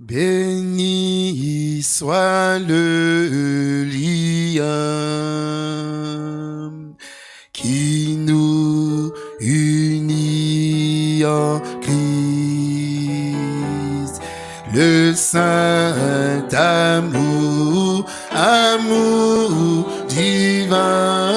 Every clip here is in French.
Béni soit le lien qui nous unit en Christ. Le saint amour, amour divin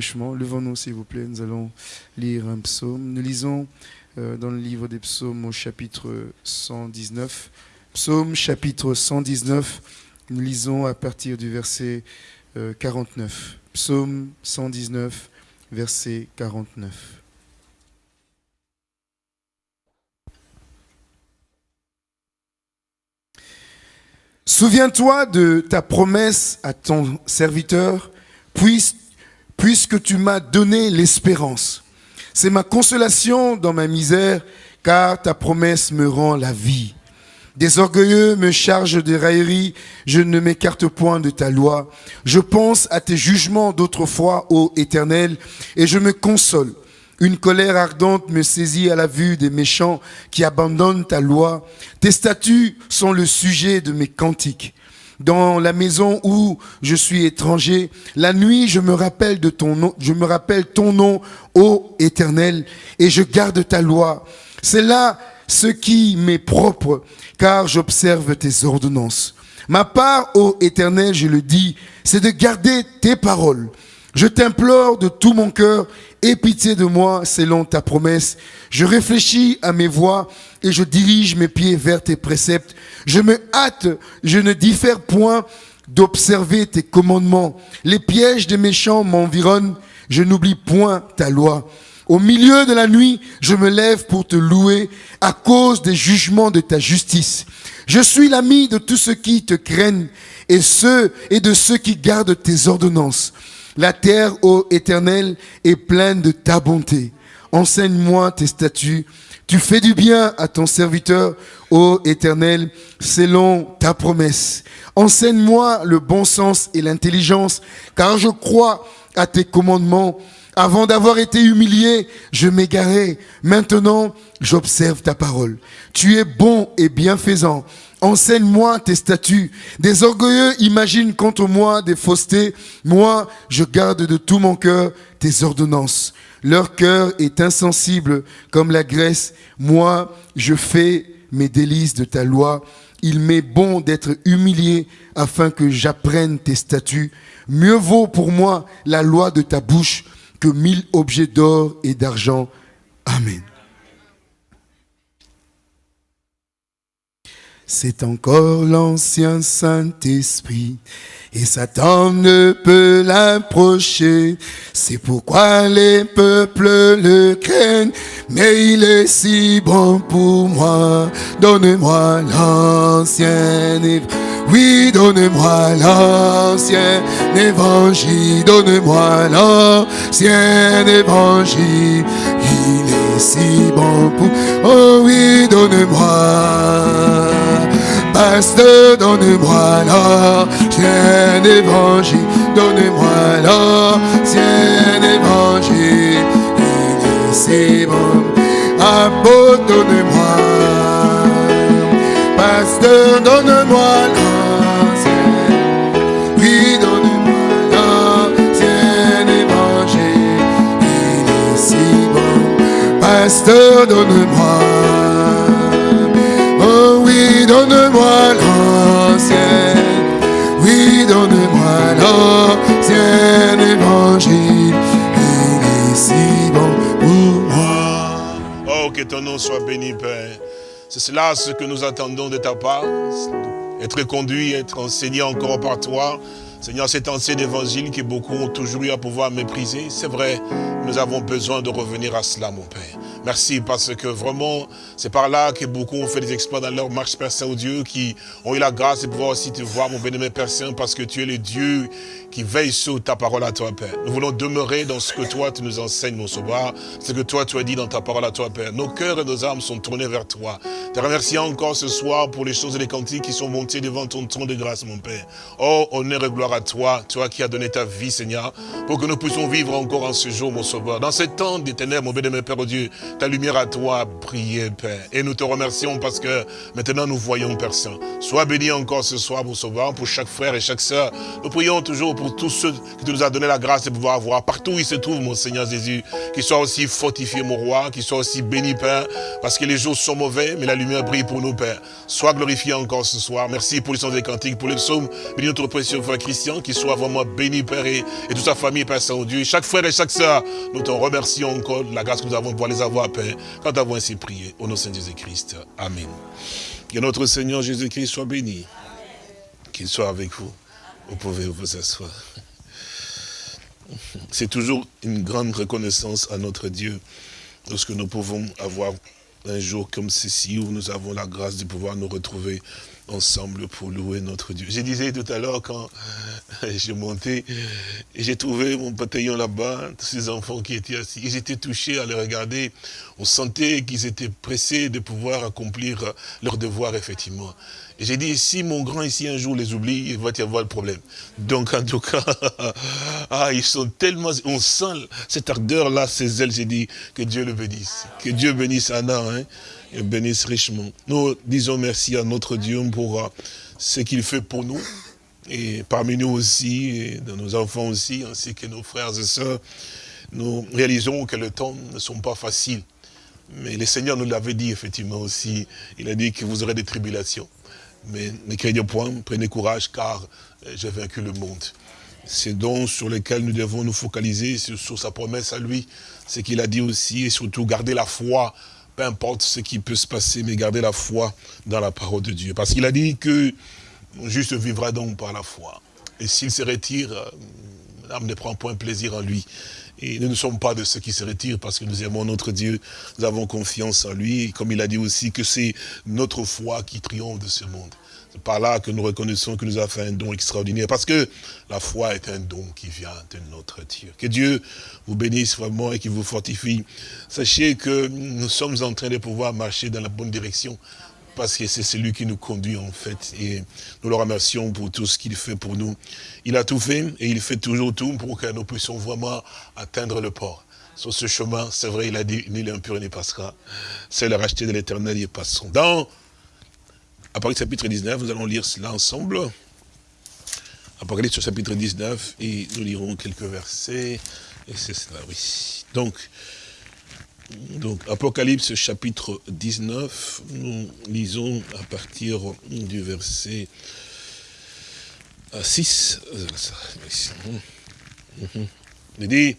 Levons-nous, s'il vous plaît. Nous allons lire un psaume. Nous lisons euh, dans le livre des psaumes au chapitre 119. Psaume chapitre 119. Nous lisons à partir du verset euh, 49. Psaume 119, verset 49. Souviens-toi de ta promesse à ton serviteur, puis- puisque tu m'as donné l'espérance. C'est ma consolation dans ma misère, car ta promesse me rend la vie. Des orgueilleux me chargent de railleries, je ne m'écarte point de ta loi. Je pense à tes jugements d'autrefois, ô Éternel, et je me console. Une colère ardente me saisit à la vue des méchants qui abandonnent ta loi. Tes statuts sont le sujet de mes cantiques. Dans la maison où je suis étranger, la nuit je me rappelle de ton nom, je me rappelle ton nom, ô Éternel, et je garde ta loi. C'est là ce qui m'est propre, car j'observe tes ordonnances. Ma part, ô Éternel, je le dis, c'est de garder tes paroles. Je t'implore de tout mon cœur, aie pitié de moi selon ta promesse. Je réfléchis à mes voies et je dirige mes pieds vers tes préceptes. Je me hâte, je ne diffère point d'observer tes commandements. Les pièges des méchants m'environnent, je n'oublie point ta loi. Au milieu de la nuit, je me lève pour te louer à cause des jugements de ta justice. Je suis l'ami de tous ceux qui te craignent et ceux et de ceux qui gardent tes ordonnances. La terre, ô éternel, est pleine de ta bonté. Enseigne-moi tes statuts. Tu fais du bien à ton serviteur, ô éternel, selon ta promesse. Enseigne-moi le bon sens et l'intelligence, car je crois à tes commandements. Avant d'avoir été humilié, je m'égarais. Maintenant, j'observe ta parole. Tu es bon et bienfaisant. Enseigne-moi tes statuts. Des orgueilleux imaginent contre moi des faussetés. Moi, je garde de tout mon cœur tes ordonnances. Leur cœur est insensible comme la graisse. Moi, je fais mes délices de ta loi. il m'est bon d'être humilié afin que j'apprenne tes statuts. Mieux vaut pour moi la loi de ta bouche que mille objets d'or et d'argent. Amen. C'est encore l'ancien Saint-Esprit et Satan ne peut l'approcher. C'est pourquoi les peuples le craignent, mais il est si bon pour moi. Donne-moi l'ancien oui, donne-moi l'ancien évangile, donne-moi l'ancien évangile. Il est si bon pour... Oh oui, donne-moi Pasteur, donne-moi l'ancien évangile, donne-moi l'ancien évangile, il est si bon. Apôtre, donne-moi, pasteur, donne-moi l'ancien, oui, donne-moi l'ancien évangile, il est si bon. Pasteur, donne-moi Oh, que ton nom soit béni, Père. C'est cela ce que nous attendons de ta part. Être conduit, être enseigné encore par toi. Seigneur, cet ancien évangile que beaucoup ont toujours eu à pouvoir mépriser, c'est vrai, nous avons besoin de revenir à cela, mon Père. Merci parce que vraiment, c'est par là que beaucoup ont fait des exploits dans leur marche, Père Saint-Dieu, qui ont eu la grâce de pouvoir aussi te voir, mon bénémoine Père Saint, parce que tu es le Dieu qui veille sur ta parole à toi, Père. Nous voulons demeurer dans ce que toi, tu nous enseignes, mon sauveur, ce que toi, tu as dit dans ta parole à toi, Père. Nos cœurs et nos âmes sont tournés vers toi. Te remercions encore ce soir pour les choses et les cantiques qui sont montés devant ton trône de grâce, mon Père. Oh, honneur et gloire à toi, toi qui as donné ta vie, Seigneur, pour que nous puissions vivre encore en ce jour, mon sauveur. Dans ce temps des ténèbres, mon bénémoine Père, oh Dieu, ta lumière à toi a brillé, Père. Et nous te remercions parce que maintenant nous voyons, Père Saint. Sois béni encore ce soir, mon sauveur, pour chaque frère et chaque sœur. Nous prions toujours pour pour tous ceux que tu nous as donné la grâce de pouvoir voir, partout où ils se trouvent, mon Seigneur Jésus, qu'ils soient aussi fortifiés, mon roi, qu'ils soient aussi bénis, Père, parce que les jours sont mauvais, mais la lumière brille pour nous, Père. Sois glorifié encore ce soir. Merci pour les sons des cantiques, pour les psaumes. Bénis notre précieux frère Christian, qu'il soit vraiment béni, Père, et, toute sa famille, Père Saint-Dieu. Chaque frère et chaque sœur, nous te remercions encore de la grâce que nous avons de pouvoir les avoir, Père, quand avons ainsi prié. Au nom de Saint Jésus-Christ. Amen. Que notre Seigneur Jésus-Christ soit béni. Qu'il soit avec vous. Vous pouvez vous asseoir. C'est toujours une grande reconnaissance à notre Dieu lorsque nous pouvons avoir un jour comme ceci où nous avons la grâce de pouvoir nous retrouver ensemble pour louer notre Dieu. Je disais tout à l'heure quand j'ai monté et j'ai trouvé mon bataillon là-bas, tous ces enfants qui étaient assis. Ils étaient touchés à les regarder. On sentait qu'ils étaient pressés de pouvoir accomplir leur devoir, effectivement. Et j'ai dit, si mon grand ici un jour les oublie, il va y avoir le problème. Donc en tout cas, ah, ils sont tellement, on sent cette ardeur-là, ces ailes, j'ai dit, que Dieu le bénisse. Que Dieu bénisse Anna, hein, et bénisse richement. Nous disons merci à notre Dieu pour euh, ce qu'il fait pour nous. Et parmi nous aussi, et de nos enfants aussi, ainsi que nos frères et sœurs, nous réalisons que le temps ne sont pas faciles. Mais le Seigneur nous l'avait dit effectivement aussi. Il a dit que vous aurez des tribulations. Mais ne craignez point, prenez courage, car euh, j'ai vaincu le monde. C'est donc sur lequel nous devons nous focaliser, sur, sa promesse à lui, ce qu'il a dit aussi, et surtout garder la foi, peu importe ce qui peut se passer, mais garder la foi dans la parole de Dieu. Parce qu'il a dit que juste vivra donc par la foi. Et s'il se retire, euh, l'âme ne prend point plaisir en lui. Et nous ne sommes pas de ceux qui se retirent parce que nous aimons notre Dieu, nous avons confiance en lui. Et comme il a dit aussi que c'est notre foi qui triomphe de ce monde. C'est par là que nous reconnaissons que nous a fait un don extraordinaire. Parce que la foi est un don qui vient de notre Dieu. Que Dieu vous bénisse vraiment et qu'il vous fortifie. Sachez que nous sommes en train de pouvoir marcher dans la bonne direction parce que c'est celui qui nous conduit en fait. Et nous le remercions pour tout ce qu'il fait pour nous. Il a tout fait et il fait toujours tout pour que nous puissions vraiment atteindre le port. Sur ce chemin, c'est vrai, il a dit, ni l'impur n'y passera. C'est le racheté de l'éternel, y passons. Dans Apocalypse chapitre 19, nous allons lire cela ensemble. Apocalypse chapitre 19, et nous lirons quelques versets. Et c'est cela, oui. Donc, Donc, Apocalypse chapitre 19, nous lisons à partir du verset 6. Il dit,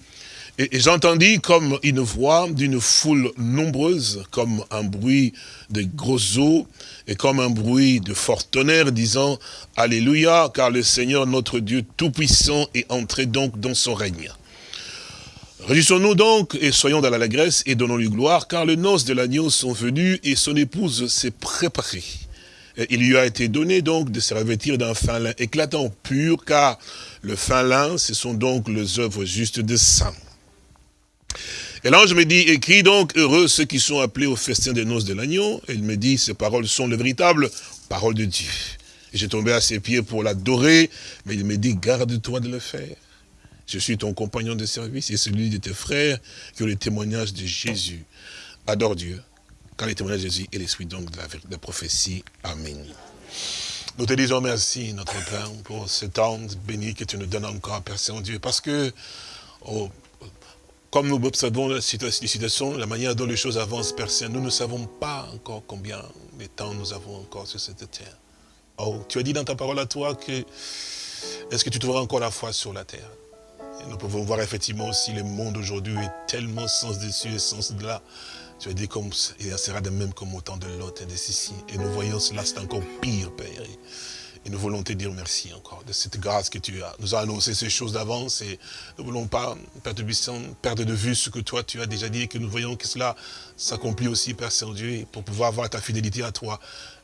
et, j'entendis comme une voix d'une foule nombreuse, comme un bruit de grosses eaux, et comme un bruit de fort tonnerre, disant, Alléluia, car le Seigneur notre Dieu Tout-Puissant est entré donc dans son règne. Réjouissons-nous donc et soyons dans l'allégresse et donnons-lui gloire, car les noces de l'agneau sont venues et son épouse s'est préparée. il lui a été donné donc de se revêtir d'un fin lin éclatant, pur, car le fin lin, ce sont donc les œuvres justes de saints. Et l'ange me dit, écris donc, heureux ceux qui sont appelés au festin des noces de l'agneau. Et il me dit, ces paroles sont les véritables paroles de Dieu. Et j'ai tombé à ses pieds pour l'adorer, mais il me dit, garde-toi de le faire. Je suis ton compagnon de service et celui de tes frères qui ont le témoignage de Jésus. Adore Dieu, car le témoignage de Jésus est l'esprit donc de la, prophétie. Amen. Nous te disons merci, notre Père, pour ce temps béni que tu nous donnes encore, Père Saint-Dieu, parce que, oh, comme nous observons la situation, la manière dont les choses avancent, Père Saint, nous ne savons pas encore combien de temps nous avons encore sur cette terre. Oh, tu as dit dans ta parole à toi que, est-ce que tu trouveras encore la foi sur la terre? Nous pouvons voir effectivement aussi le monde aujourd'hui est tellement sens dessus et sens de là. Tu as dit comme, il sera de même comme au temps de l'autre et de ceci. Et nous voyons cela, c'est encore pire, Père. Et nous voulons te dire merci encore de cette grâce que tu as, nous as annoncé ces choses d'avance et nous ne voulons pas, Père de perdre de vue ce que toi tu as déjà dit et que nous voyons que cela s'accomplit aussi, Père Saint-Dieu, pour pouvoir avoir ta fidélité à toi.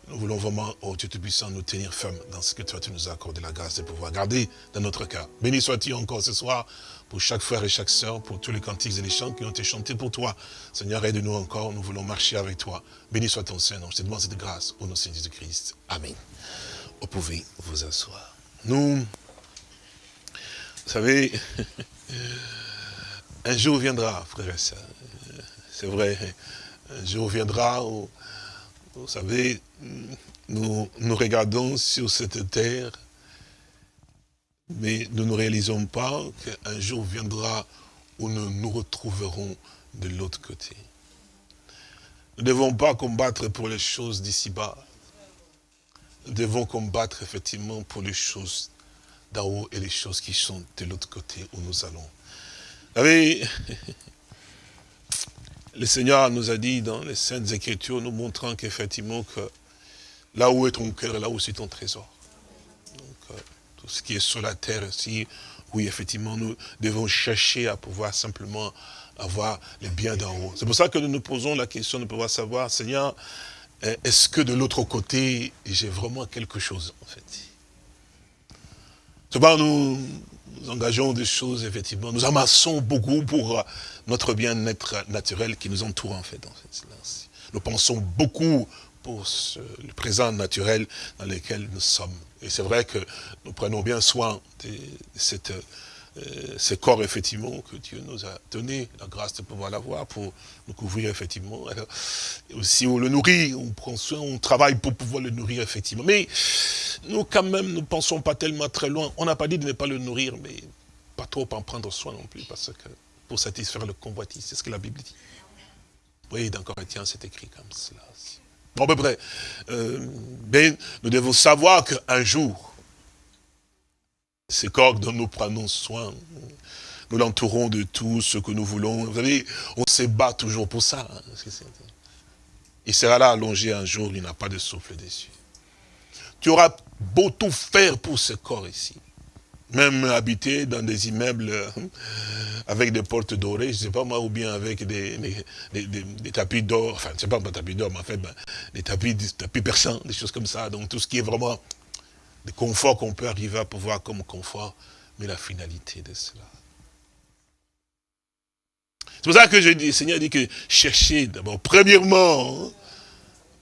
Nous voulons vraiment, oh Dieu Tout-Puissant, nous tenir fermes dans ce que toi tu nous as accordé la grâce de pouvoir garder dans notre cœur. Béni sois-tu encore ce soir pour chaque frère et chaque sœur, pour tous les cantiques et les chants qui ont été chantés pour toi. Seigneur, aide-nous encore, nous voulons marcher avec toi. Béni soit ton Seigneur. Je te demande cette grâce au nom de Jésus-Christ. Amen vous pouvez vous asseoir. Nous, vous savez, un jour viendra, frère et sœurs, c'est vrai, un jour viendra où, vous savez, nous, nous regardons sur cette terre, mais nous ne réalisons pas qu'un jour viendra où nous nous retrouverons de l'autre côté. Nous ne devons pas combattre pour les choses d'ici-bas nous devons combattre effectivement pour les choses d'en haut et les choses qui sont de l'autre côté où nous allons. Vous savez, le Seigneur nous a dit dans les Saintes Écritures, nous montrant qu'effectivement que là où est ton cœur, là où c'est ton trésor. Donc, euh, tout ce qui est sur la terre aussi, oui, effectivement, nous devons chercher à pouvoir simplement avoir les biens d'en haut. C'est pour ça que nous nous posons la question de pouvoir savoir, Seigneur, est-ce que de l'autre côté, j'ai vraiment quelque chose, en fait? Souvent, nous, nous engageons des choses, effectivement, nous amassons beaucoup pour euh, notre bien-être naturel qui nous entoure, en fait. En fait. Nous pensons beaucoup pour le présent naturel dans lequel nous sommes. Et c'est vrai que nous prenons bien soin de cette euh, ce corps, effectivement, que Dieu nous a donné, la grâce de pouvoir l'avoir pour nous couvrir, effectivement. Alors, aussi, on le nourrit, on prend soin, on travaille pour pouvoir le nourrir, effectivement. Mais nous, quand même, ne pensons pas tellement très loin. On n'a pas dit de ne pas le nourrir, mais pas trop en prendre soin non plus, parce que pour satisfaire le convoitise, c'est ce que la Bible dit. Oui, dans Corinthiens, c'est écrit comme cela. Bon, à peu près. Euh, ben, nous devons savoir qu'un jour, ce corps dont nous prenons soin. Nous l'entourons de tout ce que nous voulons. Vous savez, on se bat toujours pour ça. Hein. Il sera là allongé un jour, il n'a pas de souffle dessus. Tu auras beau tout faire pour ce corps ici. Même habiter dans des immeubles hein, avec des portes dorées, je ne sais pas moi, ou bien avec des, des, tapis d'or, enfin, je sais pas, pas tapis d'or, mais en fait, ben, des tapis, des tapis persans, des choses comme ça. Donc tout ce qui est vraiment le confort qu'on peut arriver à pouvoir comme confort, mais la finalité de cela. C'est pour ça que je dis, le Seigneur dit que cherchez d'abord, premièrement,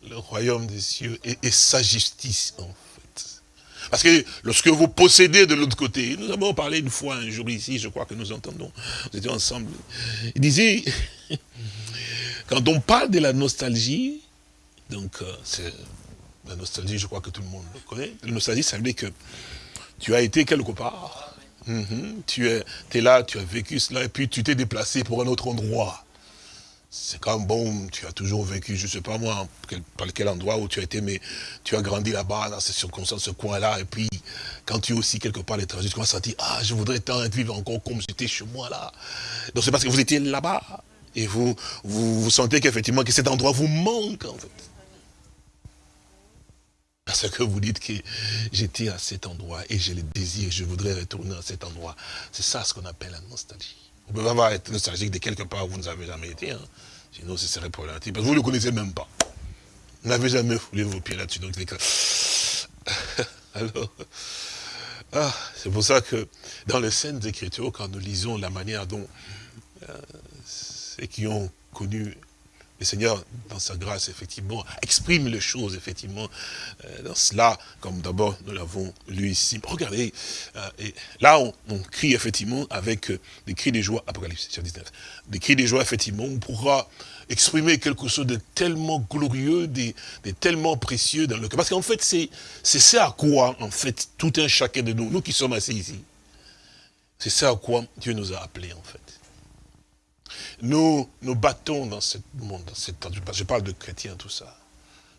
le royaume des cieux et, sa justice, en fait. Parce que lorsque vous possédez de l'autre côté, nous avons parlé une fois, un jour ici, je crois que nous entendons, nous étions ensemble, il disait, quand on parle de la nostalgie, donc euh, c'est la nostalgie, je crois que tout le monde le connaît. La nostalgie, ça veut dire que tu as été quelque part, mhm. tu es, là, tu as vécu cela, et puis tu t'es déplacé pour un autre endroit. c'est comme, bon, tu as toujours vécu, je ne sais pas moi, par quel endroit où tu as été, mais tu as grandi là-bas, dans ces circonstances, ce coin-là, et puis, quand tu es aussi quelque part à l'étranger, tu commences à dire, ah, je voudrais tant vivre encore comme j'étais chez moi, là. Donc c'est parce que vous étiez là-bas, et vous, vous, vous sentez qu'effectivement, que cet endroit vous manque, en fait. Parce que vous dites que j'étais à cet endroit, et j'ai le désir, je voudrais retourner à cet endroit. C'est ça ce qu'on appelle la nostalgie. Vous pouvez avoir être nostalgique de quelque part où vous n'avez jamais été. Hein. Sinon, ce serait problématique. Parce que vous ne le connaissez même pas. Vous n'avez jamais foulé vos pieds là-dessus. Donc, Alors, ah, c'est pour ça que dans les scènes d'écriture, quand nous lisons la manière dont euh, ceux qui ont connu le Seigneur, dans sa grâce, effectivement, exprime les choses, effectivement, euh, dans cela, comme d'abord nous l'avons lu ici. Regardez, euh, et là, on, crie, effectivement, avec euh, des cris de joie, Apocalypse 19, des cris de joie, effectivement, on pourra exprimer quelque chose de tellement glorieux, de, de tellement précieux dans le cœur. Parce qu'en fait, c'est ça à quoi, en fait, tout un chacun de nous, nous qui sommes assis ici, c'est ça à quoi Dieu nous a appelés, en fait nous nous battons dans ce monde, dans cette, je parle de chrétiens, tout ça.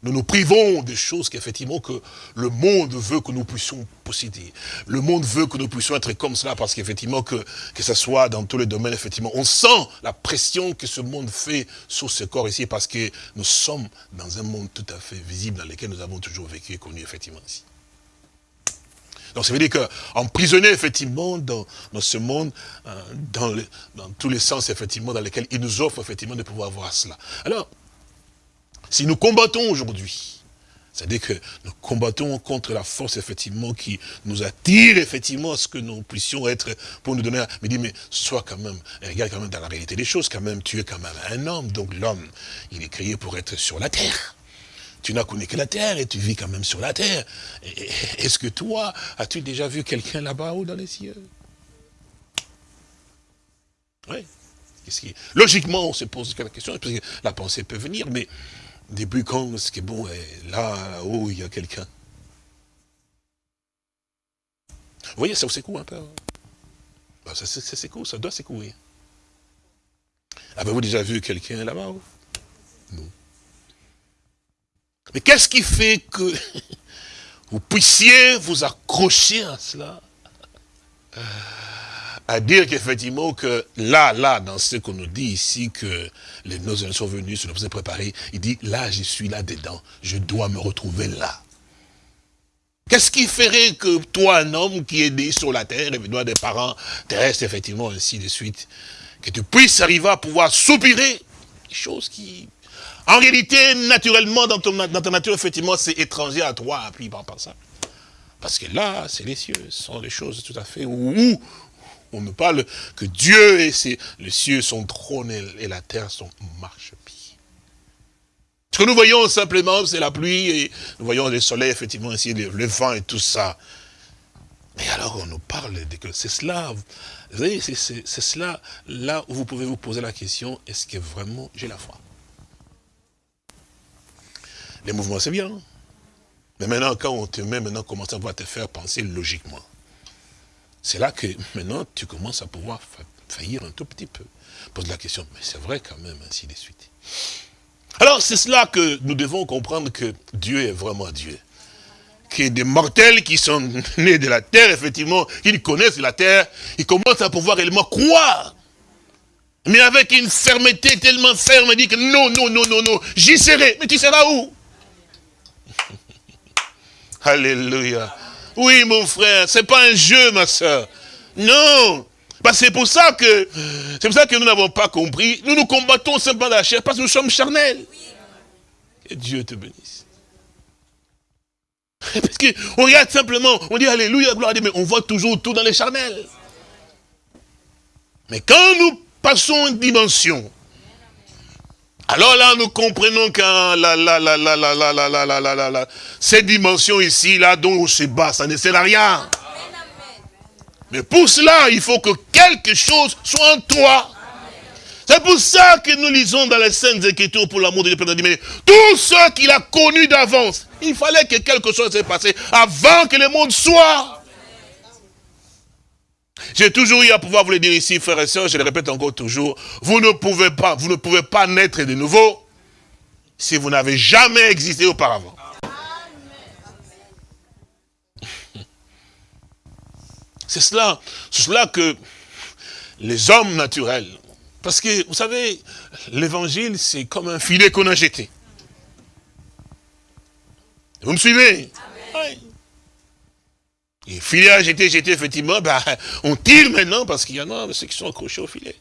Nous nous privons des choses qu'effectivement que le monde veut que nous puissions posséder. Le monde veut que nous puissions être comme cela parce qu'effectivement que, que ce soit dans tous les domaines, effectivement, on sent la pression que ce monde fait sur ce corps ici parce que nous sommes dans un monde tout à fait visible dans lequel nous avons toujours vécu et connu effectivement ici. Donc ça veut dire qu'emprisonné effectivement dans, ce monde, euh, dans, dans, tous les sens effectivement dans lesquels il nous offre effectivement de pouvoir voir cela. Alors, si nous combattons aujourd'hui, c'est-à-dire que nous combattons contre la force, effectivement, qui nous attire, effectivement, à ce que nous puissions être, pour nous donner, mais dit, mais sois quand même, regarde quand même dans la réalité des choses, quand même, tu es quand même un homme, donc l'homme, il est créé pour être sur la terre tu n'as connu que la terre et tu vis quand même sur la terre. Est-ce que toi, as-tu déjà vu quelqu'un là-bas ou dans les cieux? Oui. Logiquement, on se pose la question, parce que la pensée peut venir, mais depuis quand est-ce que bon, là, haut il y a quelqu'un Vous voyez, ça secoue un peu. Ben, ça, ça secoue, ça doit secouer. Avez-vous déjà vu quelqu'un là-bas Non. Mais qu'est-ce qui fait que vous puissiez vous accrocher à cela? À dire qu'effectivement que là, là, dans ce qu'on nous dit ici, que les noces sont venus, se nous préparés, il dit, là, je suis là-dedans, je dois me retrouver là. Qu'est-ce qui ferait que toi, un homme qui est né sur la terre, et besoin des parents terrestres, effectivement, ainsi de suite, que tu puisses arriver à pouvoir soupirer, des choses qui en réalité, naturellement, dans, ton, ta nature, effectivement, c'est étranger à toi, puis par ça. Parce que là, c'est les cieux, ce sont des choses tout à fait où on me parle que Dieu et ses, les cieux, son trône et, la terre sont marche-pied. Ce que nous voyons simplement, c'est la pluie, et nous voyons le soleil, effectivement, ici, le, vent et tout ça. Mais alors, on nous parle de que c'est cela, vous voyez, c'est cela, là où vous pouvez vous poser la question, est-ce que vraiment j'ai la foi? Les mouvements, c'est bien. Mais maintenant, quand on te met, maintenant, commence à te faire penser logiquement? C'est là que maintenant, tu commences à pouvoir faillir un tout petit peu. Pose la question, mais c'est vrai quand même, ainsi de suite. Alors, c'est cela que nous devons comprendre que Dieu est vraiment Dieu. Que des mortels qui sont nés de la terre, effectivement, qui connaissent la terre, ils commencent à pouvoir réellement croire. Mais avec une fermeté tellement ferme, dit que non, non, non, non, non, j'y serai. Mais tu seras où? Alléluia. Oui, mon frère, c'est pas un jeu, ma soeur. Non. Bah, c'est pour ça que c'est pour ça que nous n'avons pas compris. Nous nous combattons simplement la chair parce que nous sommes charnels. Que Dieu te bénisse. Parce qu'on regarde simplement, on dit Alléluia, gloire à Dieu, mais on voit toujours tout dans les charnels. Mais quand nous passons une dimension, alors là, nous comprenons que la, la, la, la, la, la, la, la, la, la, la, cette dimension ici, là, dont on se bat, ça ne sert à rien. Mais pour cela, il faut que quelque chose soit en toi. C'est pour ça que nous lisons dans les scènes Écritures pour l'amour de Dieu. Mais tout ce qu'il a connu d'avance, il fallait que quelque chose s'est passé avant que le monde soit. J'ai toujours eu à pouvoir vous le dire ici, frères et sœurs, je le répète encore toujours, vous ne pouvez pas, vous ne pouvez pas naître de nouveau si vous n'avez jamais existé auparavant. C'est cela, c'est cela que les hommes naturels, parce que vous savez, l'évangile c'est comme un filet qu'on a jeté. Vous me suivez? Oui. Et filet a jeté, jeté, effectivement, ben, on tire maintenant parce qu'il y en a ceux qui sont accrochés au filet.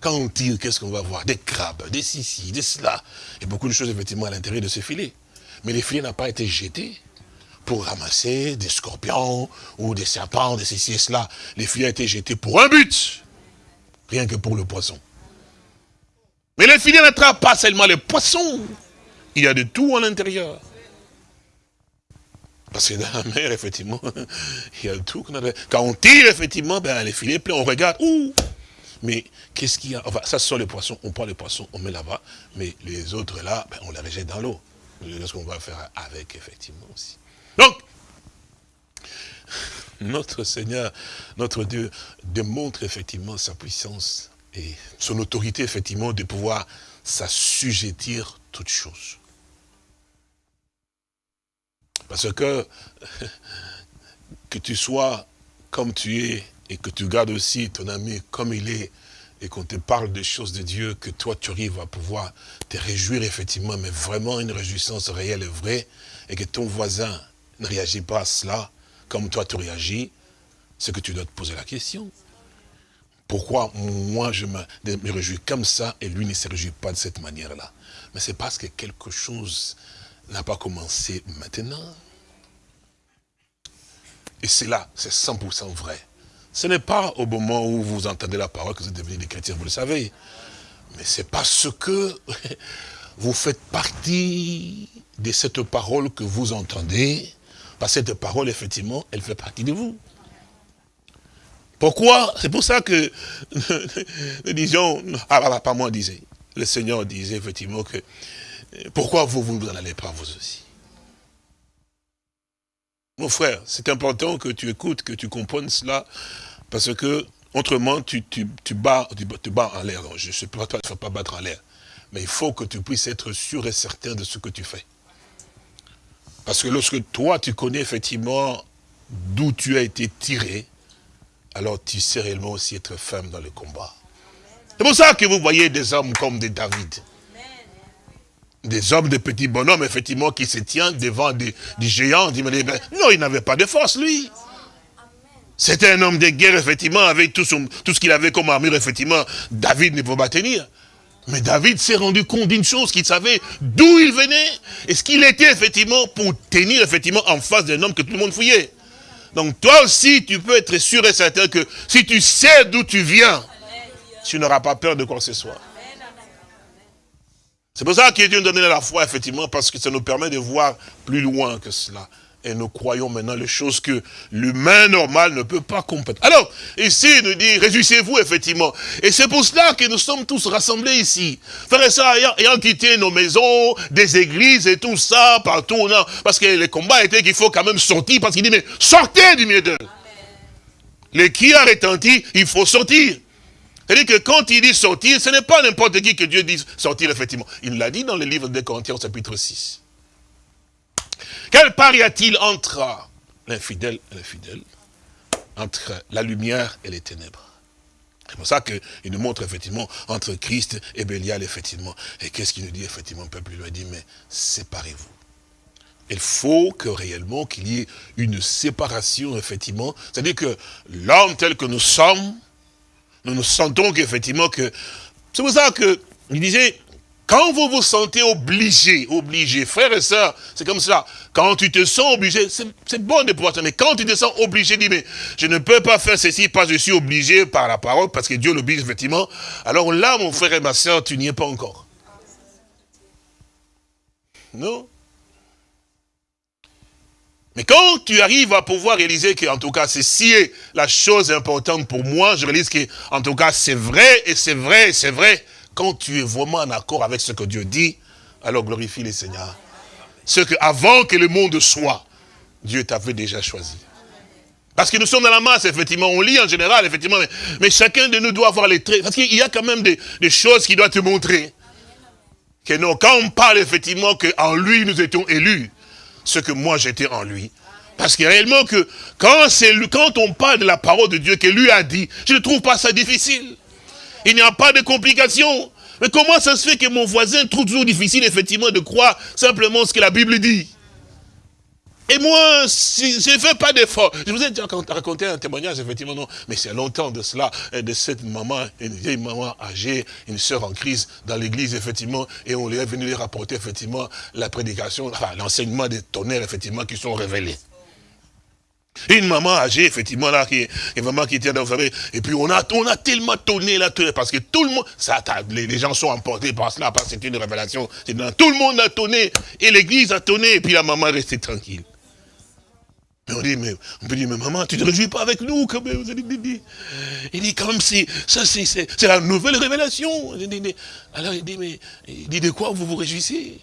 Quand on tire, qu'est-ce qu'on va voir? Des crabes, des sissi, des cela. Et beaucoup de choses, effectivement, à l'intérieur de ce filet. Mais le filet n'a pas été jeté pour ramasser des scorpions ou des serpents, des ceci et cela. Les filets ont été jetés pour un but, rien que pour le poisson. Mais les filets n'attrapent pas seulement les poissons, il y a de tout à l'intérieur. Parce que dans la mer, effectivement, il y a tout. Quand on tire, effectivement, ben, les filets pleins, on regarde, ouh Mais qu'est-ce qu'il y a? Ça, ce sont les poissons, on prend les poissons, on met là-bas, mais les autres là, ben, on les rejette dans l'eau. C'est ce qu'on va faire avec, effectivement, aussi. Donc, notre Seigneur, notre Dieu, démontre effectivement sa puissance et son autorité, effectivement, de pouvoir s'assujettir toutes choses. Parce que, que tu sois comme tu es, et que tu gardes aussi ton ami comme il est, et qu'on te parle des choses de Dieu, que toi tu arrives à pouvoir te réjouir effectivement, mais vraiment une réjouissance réelle et vraie, et que ton voisin ne réagit pas à cela comme toi tu réagis, c'est que tu dois te poser la question. Pourquoi moi je me, réjouis comme ça et lui ne se réjouit pas de cette manière-là? Mais c'est parce que quelque chose n'a pas commencé maintenant. Et c'est c'est 100% vrai. Ce n'est pas au moment où vous entendez la parole que vous êtes devenus des chrétiens, vous le savez. Mais c'est parce que vous faites partie de cette parole que vous entendez, parce que cette parole, effectivement, elle fait partie de vous. Pourquoi? C'est pour ça que nous disions, ah, pas moi disait, le Seigneur disait effectivement que, pourquoi vous, vous n'en allez pas vous aussi? Mon frère, c'est important que tu écoutes, que tu comprennes cela, parce que, autrement, tu, tu, tu bats, tu, bats en l'air. Je ne sais pas, toi, tu ne vas pas battre en l'air. Mais il faut que tu puisses être sûr et certain de ce que tu fais. Parce que lorsque toi, tu connais effectivement d'où tu as été tiré, alors tu sais réellement aussi être ferme dans le combat. C'est pour ça que vous voyez des hommes comme des David. Des hommes, des petits bonhommes, effectivement, qui se tiennent devant des, géants. Ben, non, il n'avait pas de force, lui. C'était un homme de guerre, effectivement, avec tout, tout ce qu'il avait comme armure, effectivement. David ne pouvait pas tenir. Mais David s'est rendu compte d'une chose, qu'il savait d'où il venait, et ce qu'il était effectivement pour tenir effectivement en face d'un homme que tout le monde fouillait. Donc toi aussi, tu peux être sûr et certain que si tu sais d'où tu viens, tu n'auras pas peur de quoi que ce soit. C'est pour ça que Dieu nous donné la foi, effectivement, parce que ça nous permet de voir plus loin que cela. Et nous croyons maintenant les choses que l'humain normal ne peut pas comprendre. Alors, ici, il nous dit, réjouissez-vous, effectivement. Et c'est pour cela que nous sommes tous rassemblés ici. Frères et sœurs, ayant, quitté nos maisons, des églises et tout ça, partout, non, parce que les combats étaient qu'il faut quand même sortir, parce qu'il dit, mais sortez du milieu d'eux. Les qui a retenti, il faut sortir. C'est-à-dire que quand il dit sortir, ce n'est pas n'importe qui que Dieu dit sortir, effectivement. Il l'a dit dans le livre de Corinthiens, chapitre 6. Quel part y a-t-il entre l'infidèle et l'infidèle Entre la lumière et les ténèbres c'est pour ça qu'il nous montre effectivement entre Christ et Bélial, effectivement. Et qu'est-ce qu'il nous dit effectivement? Le peuple lui a dit, mais séparez-vous. Il faut que réellement qu'il y ait une séparation, effectivement. C'est-à-dire que l'homme tel que nous sommes, nous nous sentons qu'effectivement que... C'est pour ça qu'il disait, quand vous vous sentez obligé, obligé, frères et sœurs, c'est comme ça. Quand tu te sens obligé, c'est bon de pouvoir mais quand tu te sens obligé, dis, mais je ne peux pas faire ceci parce que je suis obligé par la parole, parce que Dieu l'oblige effectivement. Alors là, mon frère et ma sœur, tu n'y es pas encore. Non? Mais quand tu arrives à pouvoir réaliser que, en tout cas, ceci est la chose importante pour moi, je réalise que, en tout cas, c'est vrai, et c'est vrai, et c'est vrai, quand tu es vraiment en accord avec ce que Dieu dit, alors glorifie le Seigneur. Ce que avant que le monde soit, Dieu t'avait déjà choisi. Parce que nous sommes dans la masse, effectivement, on lit en général, effectivement, mais, chacun de nous doit avoir les traits. Parce qu'il y a quand même des, choses qui doivent te montrer. Que non, quand on parle effectivement qu'en lui nous étions élus, ce que moi j'étais en lui. Parce que réellement que quand, on parle de la parole de Dieu que lui a dit, je ne trouve pas ça difficile. Il n'y a pas de complications. Mais comment ça se fait que mon voisin trouve toujours difficile effectivement de croire simplement ce que la Bible dit? Et moi, je ne fais pas d'effort. Je vous ai déjà raconté un témoignage, effectivement, non. Mais c'est longtemps de cela, de cette maman, une vieille maman âgée, une sœur en crise dans l'église, effectivement, et on lui est venu lui rapporter, effectivement, la prédication, enfin, l'enseignement des tonnerres, effectivement, qui sont révélés. Une maman âgée, effectivement, là, qui est vraiment qui tient, vous savez, et puis on a, on a tellement tonné là, parce que tout le monde, ça, les, gens sont emportés par cela, parce que c'est une révélation. Tout le monde a tonné, et l'église a tonné, et puis la maman est restée tranquille. Mais on dit, mais, on peut dire, mais maman, tu ne te réjouis pas avec nous quand même. Il dit, quand même, ça, c'est la nouvelle révélation. Alors il dit, mais il dit, de quoi vous vous réjouissez?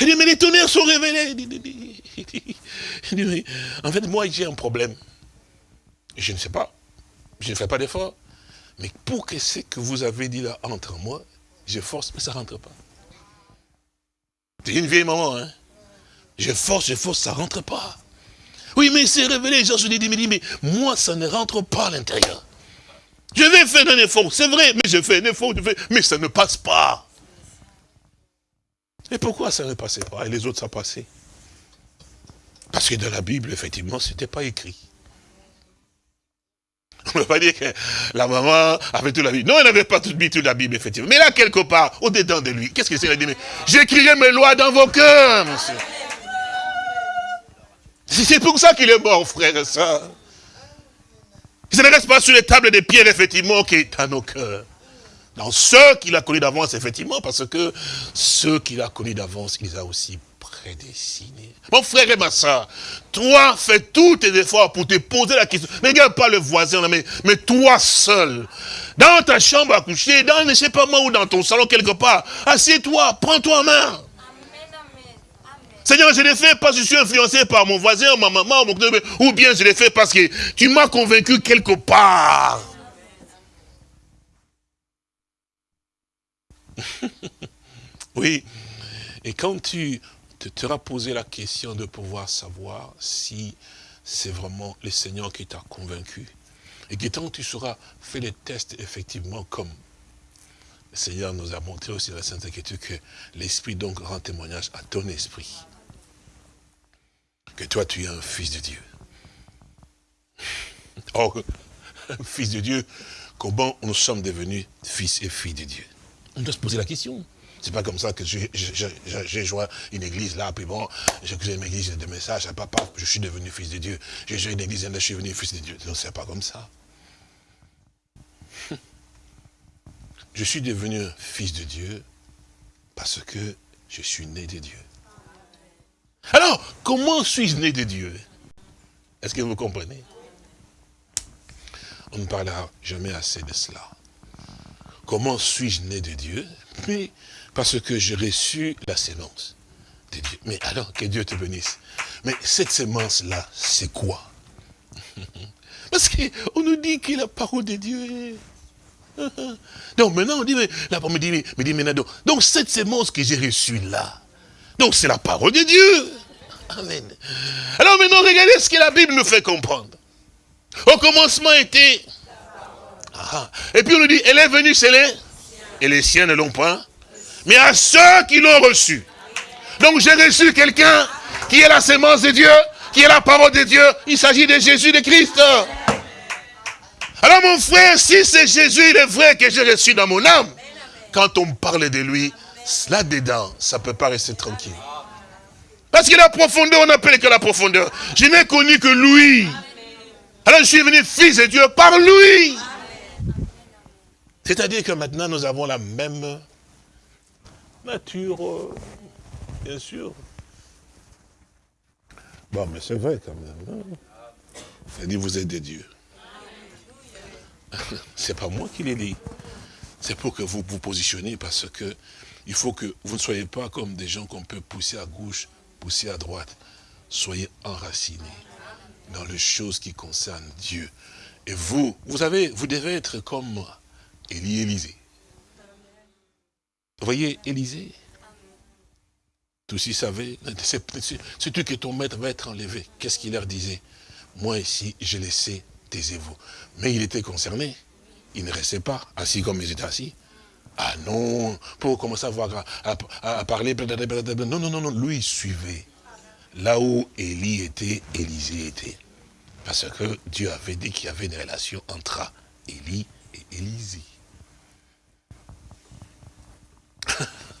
Il dit, mais les tonnerres sont révélés. Il dit, mais, en fait, moi, j'ai un problème. Je ne sais pas. Je ne fais pas d'effort. Mais pour que ce que vous avez dit là entre moi, je force, mais ça ne rentre pas. C'est une vieille maman, hein. Je force, je force, ça ne rentre pas. Oui, mais c'est révélé. Jean se dit, mais, moi, ça ne rentre pas à l'intérieur. Je vais faire un effort, c'est vrai, mais je fais un effort, mais ça ne passe pas. Et pourquoi ça ne passait pas Et les autres, ça passait? Parce que dans la Bible, effectivement, ce n'était pas écrit. On ne peut pas dire que la maman avait toute la Bible. Non, elle n'avait pas toute, toute la Bible, effectivement. Mais là, quelque part, au-dedans de lui, qu'est-ce que c'est dit J'écrirai mes lois dans vos cœurs, monsieur. C'est pour ça qu'il est mort, frère et soeur. Il ne reste pas sur les tables des pierres, effectivement, qui est à nos cœurs. Dans ceux qu'il a connus d'avance, effectivement, parce que ceux qu'il a connus d'avance, il les a aussi prédestinés. Mon frère et ma soeur, toi, fais tous tes efforts pour te poser la question. Ne regarde pas le voisin, mais, toi seul. Dans ta chambre à coucher, dans ne sais pas moi, ou dans ton salon quelque part, assieds-toi, prends-toi en main. Seigneur, je l'ai fait parce que je suis influencé par mon voisin, ma maman, mon... ou bien je l'ai fait parce que tu m'as convaincu quelque part. oui. Et quand tu te seras posé la question de pouvoir savoir si c'est vraiment le Seigneur qui t'a convaincu, et que tant tu seras fait les tests effectivement comme le Seigneur nous a montré aussi dans la Sainte Écriture que l'Esprit donc rend témoignage à ton esprit que toi tu es un fils de Dieu. Oh, un fils de Dieu, comment nous sommes devenus fils et filles de Dieu? On doit se poser la question. C'est pas comme ça que j'ai joint une église là, puis bon, j'ai une église de messages, papa, je suis devenu fils de Dieu. J'ai joué une église et je suis devenu fils de Dieu. Non, c'est pas comme ça. Je suis devenu fils de Dieu parce que je suis né de Dieu. Alors, comment suis-je né de Dieu? Est-ce que vous comprenez? On ne parlera jamais assez de cela. Comment suis-je né de Dieu? Mais parce que j'ai reçu la sémence de Dieu. Mais alors, que Dieu te bénisse. Mais cette sémence-là, c'est quoi? Parce qu'on nous dit que la parole de Dieu est... Donc maintenant, on dit, mais, la parole me dit, mais, dit, mais, donc cette sémence que j'ai reçue là, donc c'est la parole de Dieu. Amen. Alors maintenant, regardez ce que la Bible nous fait comprendre. Au commencement était... Ah, et puis on nous dit, elle est venue, c'est les... Et les siens ne l'ont pas. Mais à ceux qui l'ont reçu. Donc j'ai reçu quelqu'un qui est la sémence de Dieu, qui est la parole de Dieu. Il s'agit de Jésus de Christ. Alors mon frère, si c'est Jésus, il est vrai que j'ai reçu dans mon âme. Quand on parle de lui, là-dedans, ça ne peut pas rester tranquille. Parce que la profondeur, on n'appelle que la profondeur. Je n'ai connu que lui. Alors je suis venu fils de Dieu par lui. C'est-à-dire que maintenant nous avons la même nature, euh, bien sûr. Bon, mais c'est vrai quand même. Hein. dit, vous êtes des dieux. C'est pas moi qui l'ai dit. C'est pour que vous vous positionnez parce que il faut que vous ne soyez pas comme des gens qu'on peut pousser à gauche, poussez à droite. Soyez enracinés dans les choses qui concernent Dieu. Et vous, vous savez, vous devez être comme Élie Élisée. Vous voyez, Élisée, tous y savaient, c'est tu que ton maître va être enlevé. Qu'est-ce qu'il leur disait? Moi ici, je laissé, taisez-vous. Mais il était concerné. Il ne restait pas assis comme ils étaient assis. Ah non, pour commencer à, voir, à, parler, non, non, non, non, lui il suivait. Là où Élie était, Élisée était. Parce que Dieu avait dit qu'il y avait une relation entre Élie et Élisée.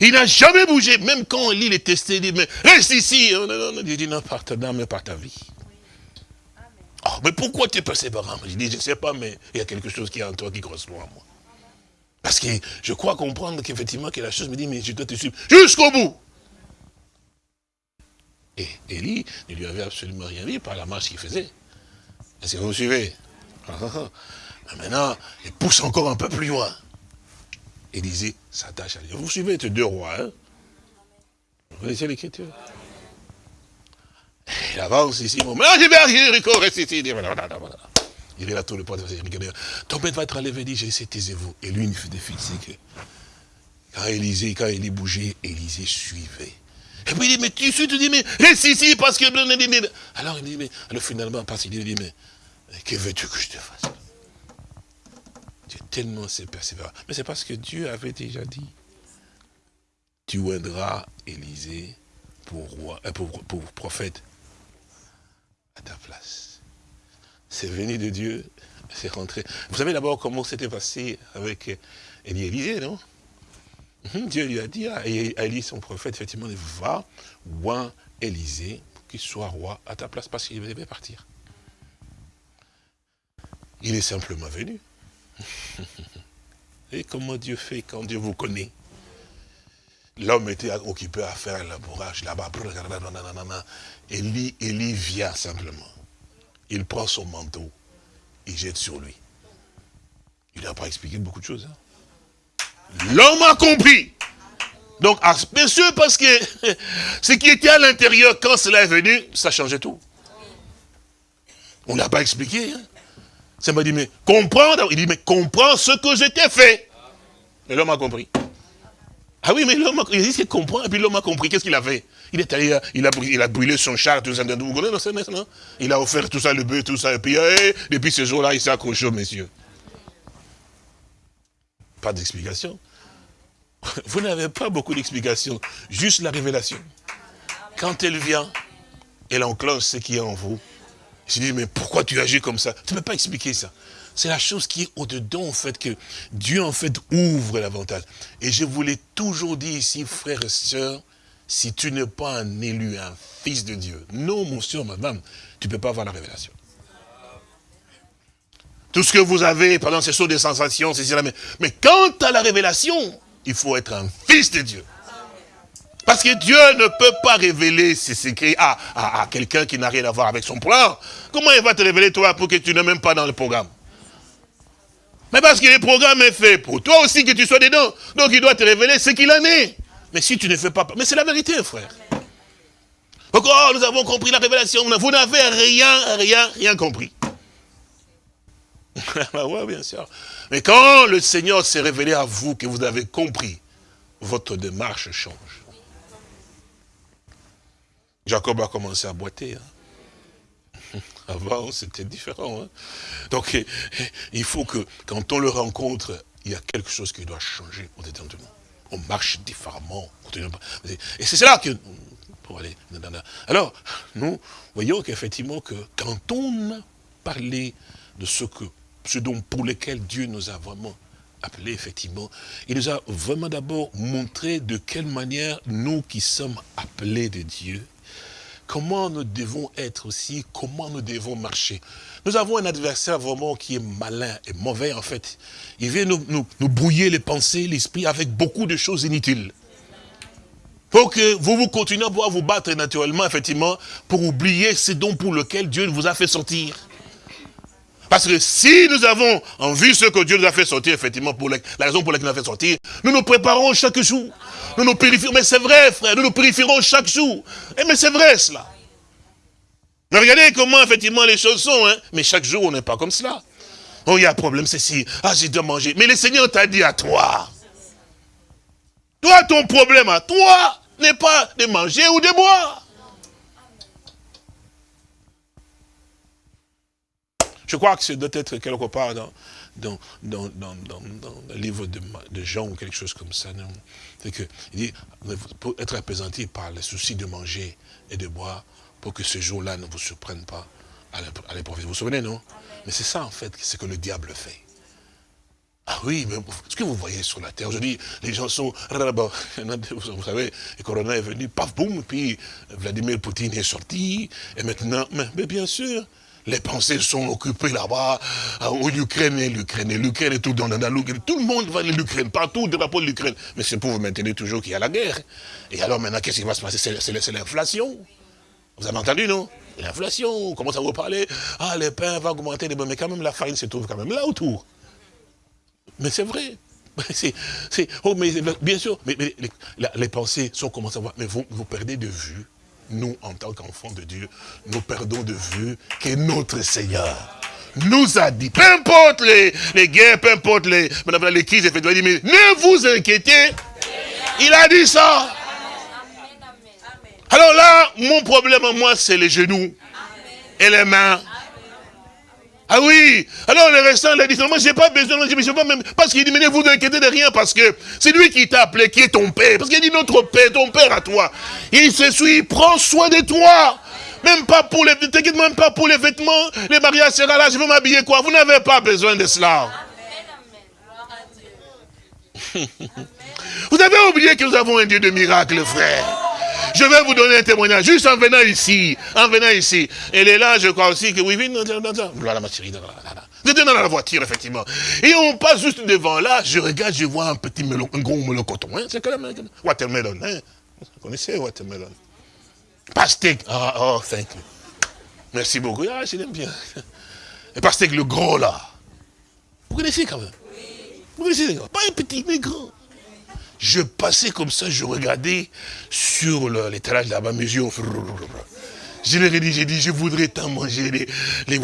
il n'a jamais bougé, même quand Élie est testé, il dit, mais reste ici. Non, non, non, il dit, non, par ta mais par ta vie. Oh, mais pourquoi tu es passé par Je dis, je ne sais pas, mais il y a quelque chose qui est en toi qui correspond à moi. Parce que je crois comprendre qu'effectivement, que la chose me dit, mais je dois te suivre jusqu'au bout. Et Élie ne lui avait absolument rien dit par la marche qu'il faisait. Est-ce que vous me suivez? Ah, ah, ah. Maintenant, il pousse encore un peu plus loin. Élisée s'attache à lui. Vous suivez ces deux rois, hein? Vous connaissez l'écriture? Il avance ici, mais je vais arriver, reste ici. Il est là tout le poids Ton père va être enlevé, dit, j'ai taisez-vous. Et lui, il fait des que quand Élisée, quand Élie bougeait, Élisée suivait. Et puis il dit, mais tu suis, tu dis, mais reste ici parce que... Alors il dit, mais alors finalement, parce qu'il dit, mais que veux-tu que je te fasse? Tu es tellement persévérant. Mais c'est parce que Dieu avait déjà dit, tu oindras Élisée pour roi, euh, pour prophète à ta place c'est venu de Dieu, c'est rentré. Vous savez d'abord comment c'était passé avec Élie Élisée, non? Hum, Dieu lui a dit à Élie, son prophète, effectivement, va, oint Élisée, pour qu'il soit roi à ta place, parce qu'il devait partir. Il est simplement venu. Et comment Dieu fait quand Dieu vous connaît? L'homme était occupé à faire un labourage là-bas. Élie, Élie vient simplement il prend son manteau, il jette sur lui. Il n'a pas expliqué beaucoup de choses. Hein. L'homme a compris. Donc, bien sûr, parce que ce qui était à l'intérieur, quand cela est venu, ça changeait tout. On n'a pas expliqué. Hein. Ça m'a dit, mais comprends. Il dit, mais comprends ce que je t'ai fait. Et l'homme a compris. Ah oui, mais l'homme, comprend, et puis l'homme a compris. Qu'est-ce qu'il a fait? Il est allé, il a, il a brûlé son char, tout ça. Vous connaissez, non Il a offert tout ça, le bœuf, tout ça. Et puis, eh, depuis ce jour-là, il s'est accroché au messieurs. Pas d'explication. Vous n'avez pas beaucoup d'explications. Juste la révélation. Quand elle vient, elle enclenche ce qui est en vous. Je dis, mais pourquoi tu agis comme ça? Tu ne peux pas expliquer ça. C'est la chose qui est au-dedans, en fait, que Dieu, en fait, ouvre l'avantage. Et je vous l'ai toujours dit ici, frères et sœurs, si tu n'es pas un élu, un fils de Dieu, non, mon soeur, madame, tu ne peux pas avoir la révélation. Tout ce que vous avez, pendant ces sont des sensations, c'est mais, mais quant à la révélation, il faut être un fils de Dieu. Parce que Dieu ne peut pas révéler ses secrets à, à quelqu'un qui n'a rien à voir avec son programme. Comment il va te révéler toi pour que tu n'es même pas dans le programme? Mais parce que le programme est fait pour toi aussi que tu sois dedans. Donc il doit te révéler ce qu'il en est. Mais si tu ne fais pas... Mais c'est la vérité, frère. Encore, nous avons compris la révélation. Vous n'avez rien, rien, rien compris. oui, bien sûr. Mais quand le Seigneur s'est révélé à vous, que vous avez compris, votre démarche change. Jacob a commencé à boiter. Hein. Avant, c'était différent. Hein. Donc, il faut que, quand on le rencontre, il y a quelque chose qui doit changer au détentement. On marche différemment. Et c'est cela que... Alors, nous voyons qu'effectivement, que quand on a parlé de ce, que, ce dont pour lequel Dieu nous a vraiment appelé, effectivement, il nous a vraiment d'abord montré de quelle manière nous qui sommes appelés de Dieu, comment nous devons être aussi, comment nous devons marcher? Nous avons un adversaire vraiment qui est malin et mauvais en fait. Il vient nous, brouiller les pensées, l'esprit avec beaucoup de choses inutiles. Pour que vous vous continuez à pouvoir vous battre naturellement, effectivement, pour oublier ce dont pour lequel Dieu vous a fait sortir. Parce que si nous avons en vue ce que Dieu nous a fait sortir, effectivement, pour la, raison pour laquelle il nous a fait sortir, nous nous préparons chaque jour. Nous nous purifions. Mais c'est vrai, frère, nous nous purifierons chaque jour. Et eh, mais c'est vrai, cela. Mais regardez comment effectivement les choses sont, hein. Mais chaque jour, on n'est pas comme cela. Oh, il y a un problème, c'est si, ah, j'ai de manger. Mais le Seigneur t'a dit à toi. Toi, ton problème à toi n'est pas de manger ou de boire. Je crois que ce doit être quelque part dans, dans, dans, dans, le livre de, de, Jean ou quelque chose comme ça. C'est que, il dit, pour être apaisanti par le souci de manger et de boire, pour que ce jour-là ne vous surprenne pas à l'épreuve. Vous vous souvenez, non? Mais c'est ça, en fait, ce que le diable fait. Ah oui, mais ce que vous voyez sur la terre, aujourd'hui, les gens sont... Vous savez, le corona est venu, paf, boum, puis Vladimir Poutine est sorti, et maintenant, mais bien sûr, les pensées sont occupées là-bas, l'Ukraine est l'Ukraine, et l'Ukraine est tout dans, la l'Ukraine. Tout le monde va à l'Ukraine, partout, drapeau de l'Ukraine. Mais c'est pour vous maintenir toujours qu'il y a la guerre. Et alors maintenant, qu'est-ce qui va se passer? C'est l'inflation. Vous avez entendu, non? L'inflation, on commence à vous parler. Ah, le pain va augmenter, mais quand même, la farine se trouve quand même là autour. Mais c'est vrai. C'est, oh, mais bien sûr, mais, les, pensées sont commencées à voir, mais vous perdez de vue nous, en tant qu'enfants de Dieu, nous perdons de vue que notre Seigneur nous a dit, peu importe les, les guerres, peu importe les, les crises, il dit, mais ne vous inquiétez, il a dit ça. Alors là, mon problème à moi, c'est les genoux et les mains. Ah oui Alors le restant, il a dit, moi j'ai pas besoin, je sais pas même, parce qu'il dit, mais ne vous inquiétez de rien, parce que c'est lui qui t'a appelé, qui est ton père. Parce qu'il dit, notre père, ton père à toi. Il se suit, il prend soin de toi. Même pas pour les, t'inquiète même pas pour les vêtements, les mariages sera là, je veux m'habiller quoi? Vous n'avez pas besoin de cela. Vous avez oublié que nous avons un Dieu de miracles, frère. Je vais vous donner un témoignage, juste en venant ici, en venant ici. Elle est là, je crois aussi que oui, oui, voilà ma chérie, J'étais dans la voiture, effectivement. Et on passe juste devant là, je regarde, je vois un petit melon, un gros melon coton. Hein, c'est quand même watermelon. Hein. Vous connaissez watermelon? Pastèque. Ah, oh, thank you. Merci beaucoup. Ah, je l'aime bien. Et pastèque, le gros là. Vous connaissez quand même? Vous connaissez Pas un petit, mais grand. Je passais comme ça, je regardais sur l'étalage là-bas, mes yeux. Je leur ai dit, j'ai dit, je voudrais tant manger les, les,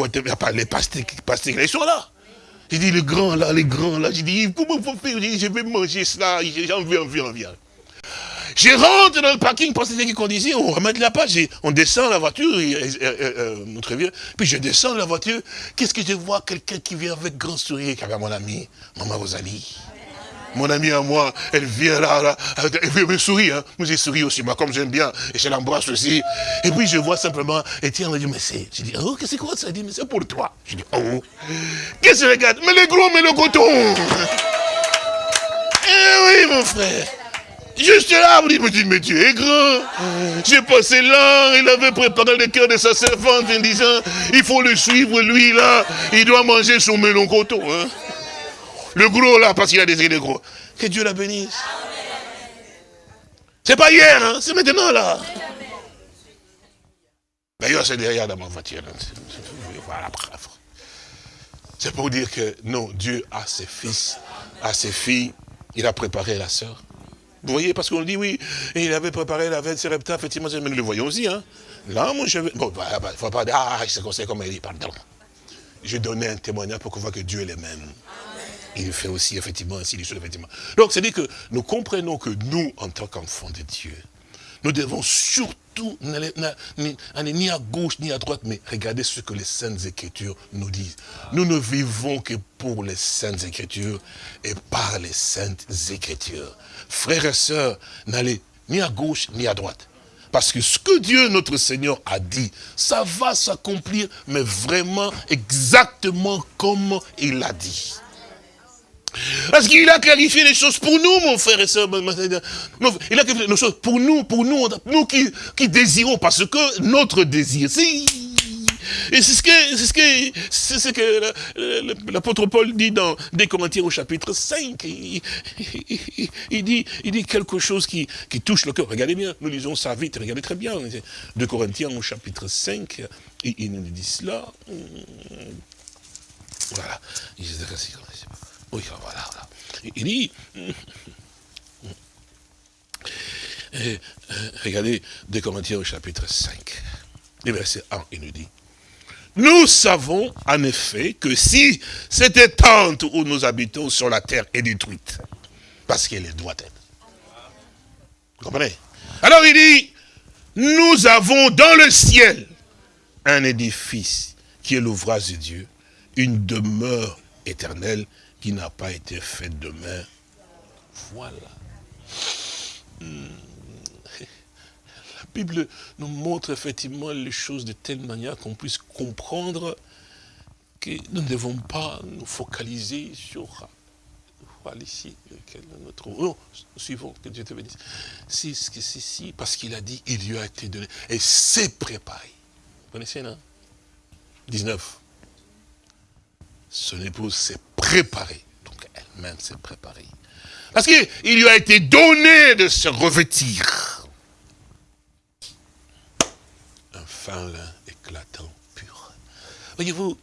les pastèques, pastèques, ils sont là. J'ai dit, les grands là, les grands là, j'ai dit, comment faut faire? Je vais manger cela, j'en veux, j'en veux, j'en veux. Je rentre dans le parking pour cette condition, on remet la page, on descend la voiture, euh, euh, très bien, puis je descends la voiture, qu'est-ce que je vois? Quelqu'un qui vient avec grand sourire, qui mon ami, Maman Rosalie. Mon ami à moi, elle vient là, là elle me sourit, hein. Moi j'ai souri aussi, moi comme j'aime bien, et je l'embrasse aussi. Et puis je vois simplement, Etienne me dit, mais c'est, je dis, oh, qu'est-ce que c'est quoi ça? Il dit, mais c'est pour toi. Je dis, oh, qu'est-ce que regarde? Mais le gros, mais le coton. Eh oui, mon frère. Juste là, vous dites, mais tu es grand. J'ai passé là, il avait préparé le cœur de sa servante en disant, il faut le suivre, lui, là, il doit manger son melon coton. Hein. Le gros là, parce qu'il a des gros. Que Dieu la bénisse. C'est pas hier, hein, c'est maintenant là. D'ailleurs, c'est derrière dans ma voiture. Voilà, C'est pour dire que non, Dieu a ses fils, a ses filles, il a préparé la sœur. Vous voyez, parce qu'on dit oui, il avait préparé la veine Repta, effectivement, nous le voyons aussi. Hein. Là, moi, je Bon, il bah, bah, faut pas dire, ah, c'est comme il dit, pardon. Je donnais un témoignage pour qu'on voit que Dieu est le même il fait aussi effectivement ainsi les choses, effectivement. Donc, c'est-à-dire que nous comprenons que nous, en tant qu'enfants de Dieu, nous devons surtout n'aller ni à gauche ni à droite, mais regarder ce que les Saintes Écritures nous disent. Nous ne vivons que pour les Saintes Écritures et par les Saintes Écritures. Frères et sœurs, n'allez ni à gauche ni à droite. Parce que ce que Dieu, notre Seigneur, a dit, ça va s'accomplir, mais vraiment exactement comme il l'a dit. Parce qu'il a clarifié les choses pour nous, mon frère et soeur. Il a clarifié les choses pour nous, pour nous, nous qui, désirons, parce que notre désir, c'est... Et c'est ce que, c'est ce que, c'est ce que l'apôtre Paul dit dans des Corinthiens au chapitre 5. Il, dit, il dit quelque chose qui, qui touche le cœur. Regardez bien, nous lisons ça vite, regardez très bien. De Corinthiens au chapitre 5, il, il nous dit cela. Voilà. Oui, voilà. Il dit, euh, euh, regardez, des commentaires au chapitre 5. le verset 1, il nous dit, nous savons en effet que si cette tente où nous habitons sur la terre est détruite, parce qu'elle doit être. Vous comprenez? Alors il dit, nous avons dans le ciel un édifice qui est l'ouvrage de Dieu, une demeure éternelle qui n'a pas été faite de main. Voilà. Hmm. La Bible nous montre effectivement les choses de telle manière qu'on puisse comprendre que nous ne devons pas nous focaliser sur ici. Non, suivons, que Dieu te bénisse. Si, c'est si, parce qu'il a dit, il lui a été donné, et c'est préparé. Vous connaissez, non? 19. Son épouse s'est préparée. Donc elle-même s'est préparée. Parce qu'il lui a été donné de se revêtir. Un fin lin éclatant, pur. Voyez-vous,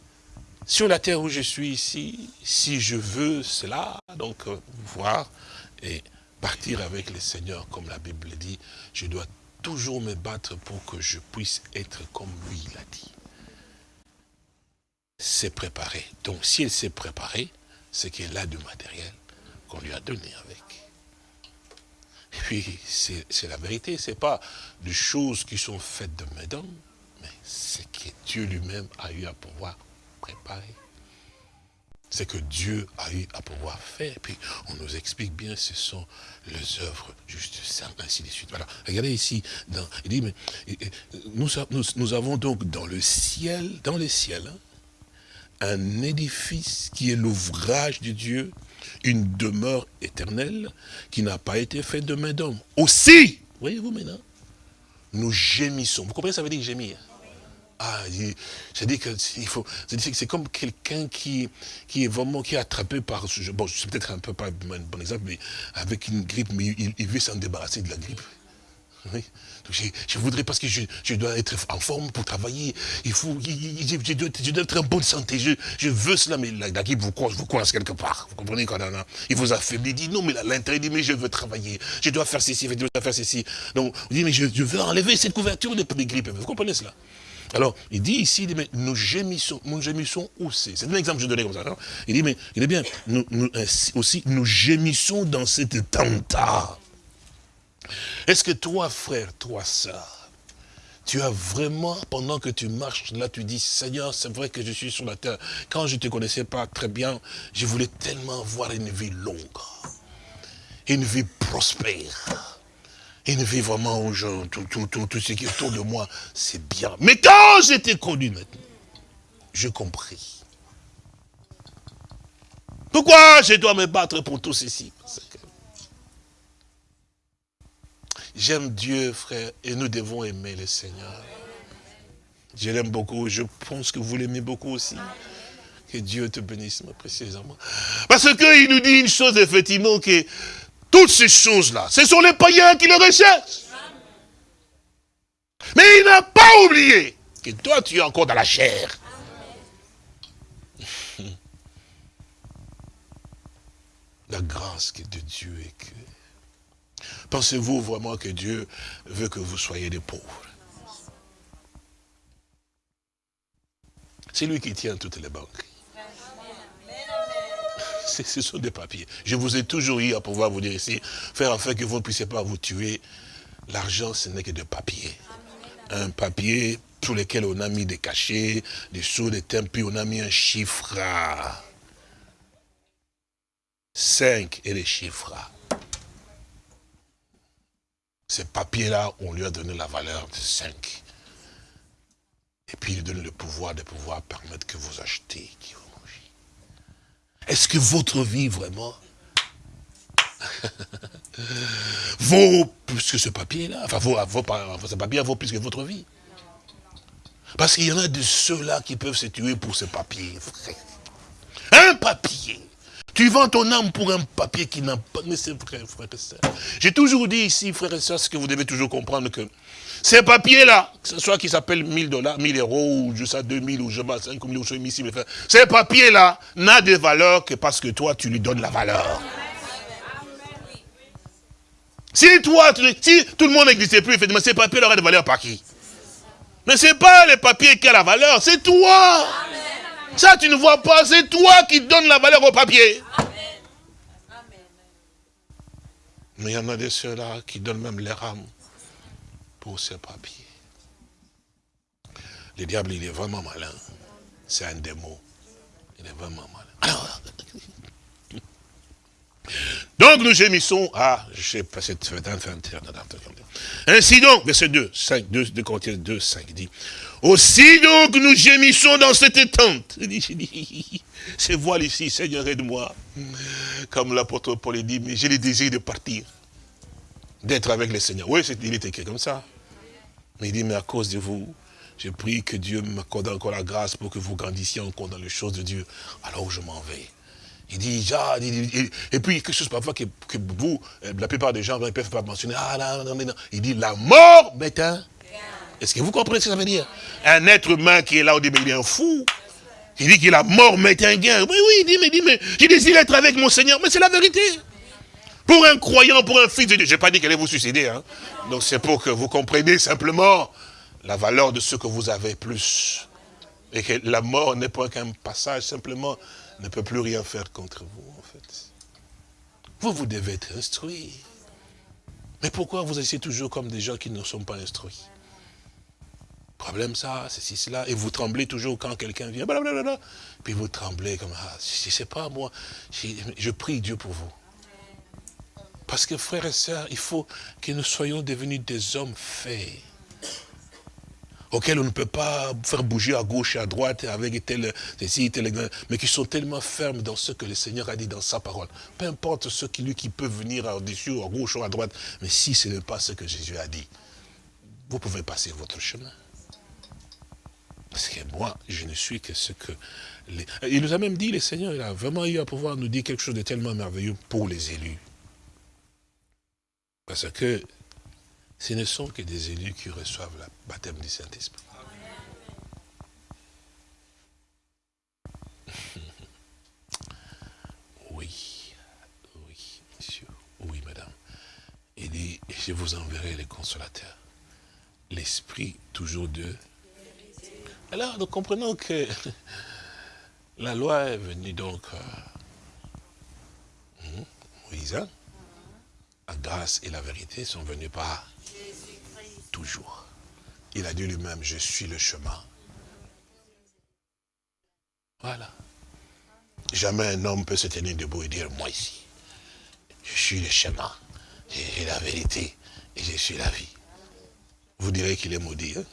sur la terre où je suis ici, si je veux cela, donc euh, voir et partir avec le Seigneur, comme la Bible dit, je dois toujours me battre pour que je puisse être comme lui l'a dit. C'est préparé. Donc si elle s'est préparée, c'est qu'elle a du matériel qu'on lui a donné avec. Et puis, c'est la vérité, ce n'est pas des choses qui sont faites de mes mais c'est que Dieu lui-même a eu à pouvoir préparer. C'est que Dieu a eu à pouvoir faire. Et puis, on nous explique bien, ce sont les œuvres juste ainsi de suite. Voilà. Regardez ici, il dit, mais, nous, nous, avons donc dans le ciel, dans le ciel, hein, un édifice qui est l'ouvrage de Dieu, une demeure éternelle qui n'a pas été faite de main d'homme. Aussi, voyez-vous maintenant, nous gémissons. Vous comprenez ça veut dire gémir? Ah, c'est comme quelqu'un qui, qui est vraiment, qui est attrapé par, bon, c'est peut-être un peu pas un bon exemple, mais avec une grippe, mais il, veut s'en débarrasser de la grippe. Oui. je, voudrais, parce que je, dois être en forme pour travailler, il faut, je, dois, être en bonne santé, je, veux cela, mais la, grippe vous coince, vous quelque part. Vous comprenez quand on a, il vous affaiblit, il dit non, mais l'intérêt dit, mais je veux travailler, je dois faire ceci, je dois faire ceci. Donc, vous dit, mais je, veux enlever cette couverture de, de grippe. Vous comprenez cela? Alors, il dit ici, mais nous gémissons, nous gémissons où c'est un exemple que je donnais comme ça. il dit, mais il est bien, nous, aussi, nous gémissons dans cette tente Est-ce que toi, frère, toi, sœur, tu as vraiment, pendant que tu marches là, tu dis, Seigneur, c'est vrai que je suis sur la terre. Quand je ne te connaissais pas très bien, je voulais tellement avoir une vie longue, une vie prospère une vie vraiment aux gens, tout, tout, tout, tout ce qui est autour de moi, c'est bien. Mais quand j'étais connu maintenant, je compris. Pourquoi je dois me battre pour tout ceci? J'aime Dieu, frère, et nous devons aimer le Seigneur. Je l'aime beaucoup, je pense que vous l'aimez beaucoup aussi. Que Dieu te bénisse, ma précieuse Parce qu'il nous dit une chose, effectivement, que toutes ces choses-là, ce sont les païens qui le recherchent. Mais il n'a pas oublié que toi, tu es encore dans la chair. La grâce de Dieu est que... Pensez-vous vraiment que Dieu veut que vous soyez des pauvres? C'est lui qui tient toutes les banques ce sont des papiers. Je vous ai toujours eu à pouvoir vous dire ici, faire en fait que vous ne puissiez pas vous tuer. L'argent, ce n'est que de papier. Un papier sur lequel on a mis des cachets, des sous, des thèmes, on a mis un chiffre. 5 et les chiffres. Ces papiers-là, on lui a donné la valeur de 5. Et puis il donne le pouvoir de pouvoir permettre que vous achetez, est-ce que votre vie, vraiment, vaut plus que ce papier-là? Enfin, vaut, ce papier vaut plus que votre vie. Parce qu'il y en a de ceux-là qui peuvent se tuer pour ce papier, frère. Un papier. Tu vends ton âme pour un papier qui n'a pas... Mais c'est vrai, frère et soeur. J'ai toujours dit ici, frère et soeur, ce que vous devez toujours comprendre que ces papiers-là, que ce soit qui s'appelle 1000 dollars, 1000 euros, ou je sais 2000, ou je sais 5 000, ou je sais ici, ces papiers-là n'a de valeur que parce que toi, tu lui donnes la valeur. Si toi, si tout le monde n'existait plus, effectivement, ces papiers auraient de valeur par qui? Mais c'est pas les papiers qui a la valeur, c'est toi. Ça, tu ne vois pas, c'est toi qui donnes la valeur au papier. Mais il y en a des ceux-là qui donnent même leur âme pour ces papiers. Le diable, il est vraiment malin. C'est un démon. Il est vraiment malin. donc nous gémissons, ah, je sais pas, cette Ainsi donc, verset 2, 5, 2, 2 Corinthiens 2, 5 dit, aussi donc nous gémissons dans cette tente. C'est voile ici, Seigneur, aide-moi. Comme l'apôtre Paul dit, mais j'ai le désir de partir, d'être avec le Seigneur. Oui, il est écrit comme ça. Mais il dit, mais à cause de vous, je prie que Dieu m'accorde encore la grâce pour que vous grandissiez encore dans les choses de Dieu. Alors je m'en vais. Il dit, et puis quelque chose parfois que, vous, la plupart des gens ne peuvent pas mentionner. Ah, non, non, non. Il dit, la mort un. Est-ce que vous comprenez ce que ça veut dire? Un être humain qui est là, au début, il est un fou. Il dit que la mort m'est un gain. Oui, oui, dit, mais, dit, mais j'ai désiré être avec mon Seigneur. Mais c'est la vérité. Pour un croyant, pour un fils de Dieu. Je n'ai pas dit qu'elle allait vous suicider. Hein. Donc c'est pour que vous compreniez simplement la valeur de ce que vous avez plus. Et que la mort n'est pas qu'un passage, simplement, ne peut plus rien faire contre vous, en fait. Vous, vous devez être instruit. Mais pourquoi vous essayez toujours comme des gens qui ne sont pas instruits? Problème ça, ceci, cela, et vous tremblez toujours quand quelqu'un vient, blablabla. Puis vous tremblez comme, ah, je ne sais pas moi, je prie Dieu pour vous. Parce que frères et sœurs, il faut que nous soyons devenus des hommes faits auxquels on ne peut pas faire bouger à gauche et à droite avec tel, ceci, tel, mais qui sont tellement fermes dans ce que le Seigneur a dit dans sa parole. Peu importe ce qui lui qui peut venir au-dessus, à gauche ou à droite, mais si ce n'est pas ce que Jésus a dit, vous pouvez passer votre chemin. Parce que moi, je ne suis que ce que... Il nous a même dit, le Seigneur, il a vraiment eu à pouvoir nous dire quelque chose de tellement merveilleux pour les élus. Parce que ce ne sont que des élus qui reçoivent le baptême du Saint-Esprit. Oui, oui, monsieur, oui, madame. Il dit, je vous enverrai les consolateurs. L'esprit toujours de... Alors, nous comprenons que la loi est venue donc... Euh, hmm, Moïse, hein? la grâce et la vérité sont venus par toujours. Il a dit lui-même, je suis le chemin. Voilà. Jamais un homme peut se tenir debout et dire, moi ici, je suis le chemin, et la vérité, et je suis la vie. Vous direz qu'il est maudit. Hein?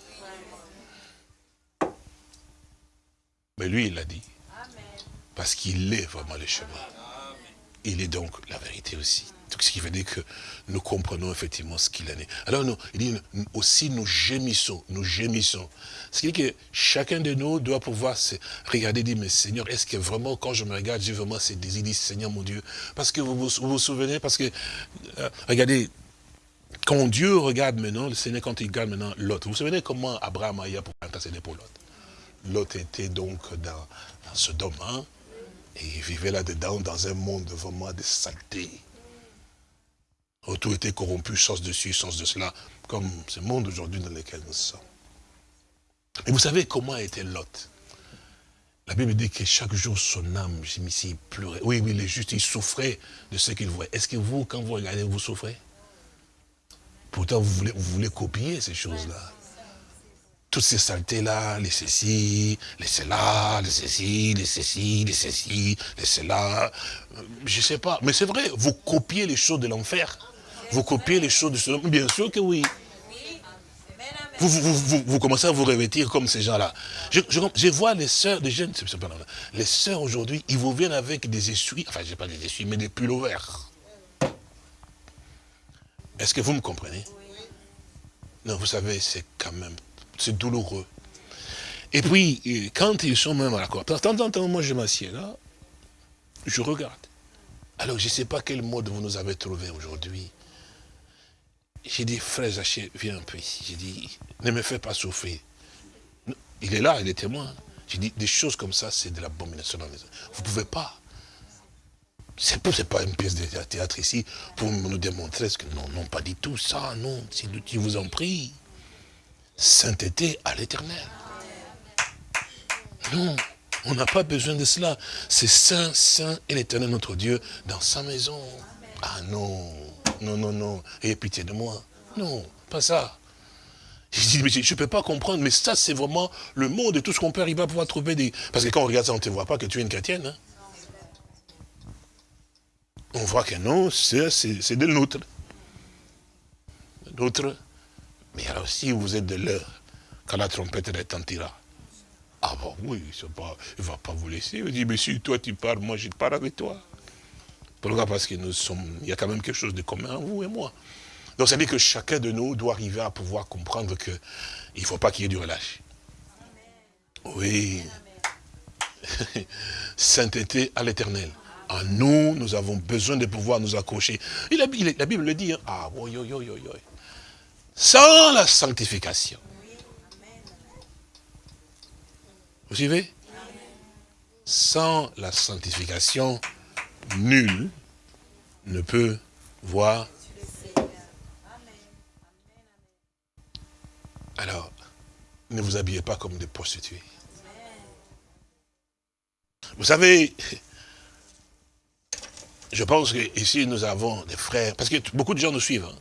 Mais lui, il l'a dit. Parce qu'il est vraiment le chemin. Il est donc la vérité aussi ce qui veut dire que nous comprenons effectivement ce qu'il en est. Alors nous, il dit aussi nous gémissons, nous gémissons. Ce qui dire que chacun de nous doit pouvoir se regarder et dire, mais Seigneur, est-ce que vraiment quand je me regarde, j'ai vraiment ces désirs, dit Seigneur mon Dieu? Parce que vous vous, vous, souvenez, parce que, euh, regardez, quand Dieu regarde maintenant, le Seigneur quand il regarde maintenant l'autre, vous vous souvenez comment Abraham a eu pour intercéder pour l'autre? L'autre était donc dans, ce domaine, et il vivait là-dedans dans un monde vraiment de saleté tout était corrompu, sens dessus, sens de cela, comme ce monde aujourd'hui dans lequel nous sommes. Et vous savez comment était Lot? La Bible dit que chaque jour, son âme, il pleurait. Oui, oui, les justes, il souffrait de ce qu'il voyait. Est-ce que vous, quand vous regardez, vous souffrez? Pourtant, vous voulez copier ces choses-là. Toutes ces saletés-là, les ceci, les cela, les ceci, les ceci, les ceci, les cela. Euh, je sais pas. Mais c'est vrai, vous copiez les choses de l'enfer. Vous copiez les choses de ce Bien sûr que oui. Vous, commencez à vous revêtir comme ces gens-là. Je, vois les sœurs, des jeunes, les sœurs aujourd'hui, ils vous viennent avec des essuies, enfin, je pas des essuies, mais des pulls verts. Est-ce que vous me comprenez? Non, vous savez, c'est quand même, c'est douloureux. Et puis, quand ils sont même à la cour, de temps en temps, moi je m'assieds là, je regarde. Alors, je ne sais pas quel mode vous nous avez trouvé aujourd'hui. J'ai dit, frère Zaché, viens un peu ici. J'ai dit, ne me fais pas souffrir. Il est là, il est témoin. J'ai dit, des choses comme ça, c'est de l'abomination dans les Vous ne pouvez pas. Ce n'est pas une pièce de théâtre ici pour nous démontrer ce que non, non, pas du tout ça, non, si vous en prie. Sainteté à l'éternel. Non, on n'a pas besoin de cela. C'est saint, saint et l'éternel notre Dieu dans sa maison. Ah non, non, non, non, ayez pitié de moi. Non, pas ça. Je ne peux pas comprendre, mais ça, c'est vraiment le monde et tout ce qu'on peut arriver à pouvoir trouver des... Parce que quand on regarde ça, on ne te voit pas que tu es une chrétienne. Hein. On voit que non, c'est de l'autre. D'autres. Mais alors, si vous êtes de l'heure, quand la trompette retentira, ah bon, oui, pas, il ne va pas vous laisser. Il dit, mais si toi tu parles, moi je parle avec toi. Pourquoi? Parce qu'il y a quand même quelque chose de commun, vous et moi. Donc ça veut dire que chacun de nous doit arriver à pouvoir comprendre qu'il ne faut pas qu'il y ait du relâche. Oui. Sainteté à l'éternel. En nous, nous avons besoin de pouvoir nous accrocher. La, Bible le dit. Hein. Ah, oui, oui, oui, oui. Sans la sanctification. Vous suivez? Sans la sanctification, nul ne peut voir Alors, ne vous habillez pas comme des prostituées. Vous savez, je pense qu'ici nous avons des frères, parce que beaucoup de gens nous suivent, hein.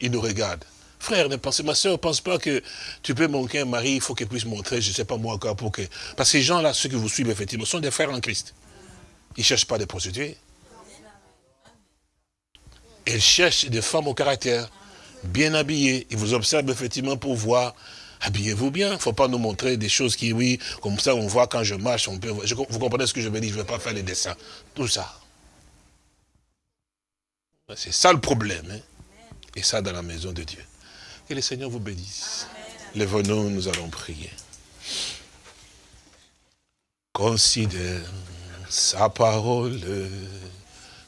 ils nous regardent. Frère, ne pensez, ma soeur, ne pense pas que tu peux manquer un mari, il faut qu'il puisse montrer, je ne sais pas moi encore, pour que... Parce que ces gens-là, ceux que vous suivez, effectivement, sont des frères en Christ. Ils ne cherchent pas des prostituées. Ils cherchent des femmes au caractère bien habillés. Ils vous observent effectivement pour voir. Habillez-vous bien. Il ne faut pas nous montrer des choses qui, oui, comme ça, on voit quand je marche. On peut, vous comprenez ce que je veux dire Je ne vais pas faire les dessins. Tout ça. C'est ça le problème. Hein. Et ça dans la maison de Dieu. Que le Seigneur vous bénisse. Les nous allons prier. Considère sa parole.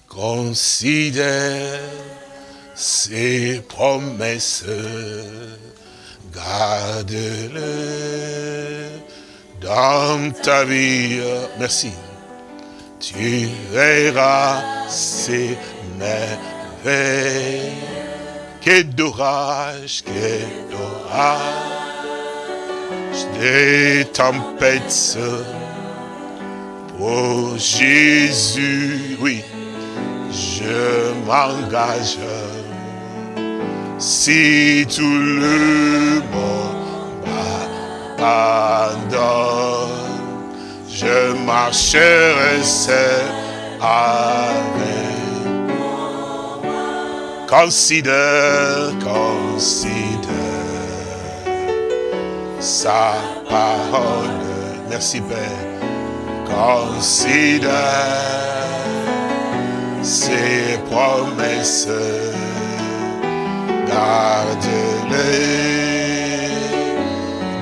Considère ses promesses, garde-le dans ta vie. Merci. Tu verras ces merveilles. Quel d'orage, quel d'orage, des tempêtes. Pour Jésus, oui, je m'engage si tout le monde m'abandonne, je marcherai seul avec. Considère, considère sa parole. Merci Père. Considère ses promesses garde-les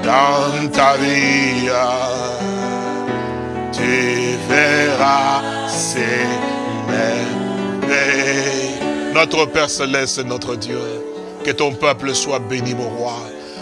dans ta vie. Tu verras ces merveilles. Notre Père Céleste, notre Dieu, que ton peuple soit béni, mon roi.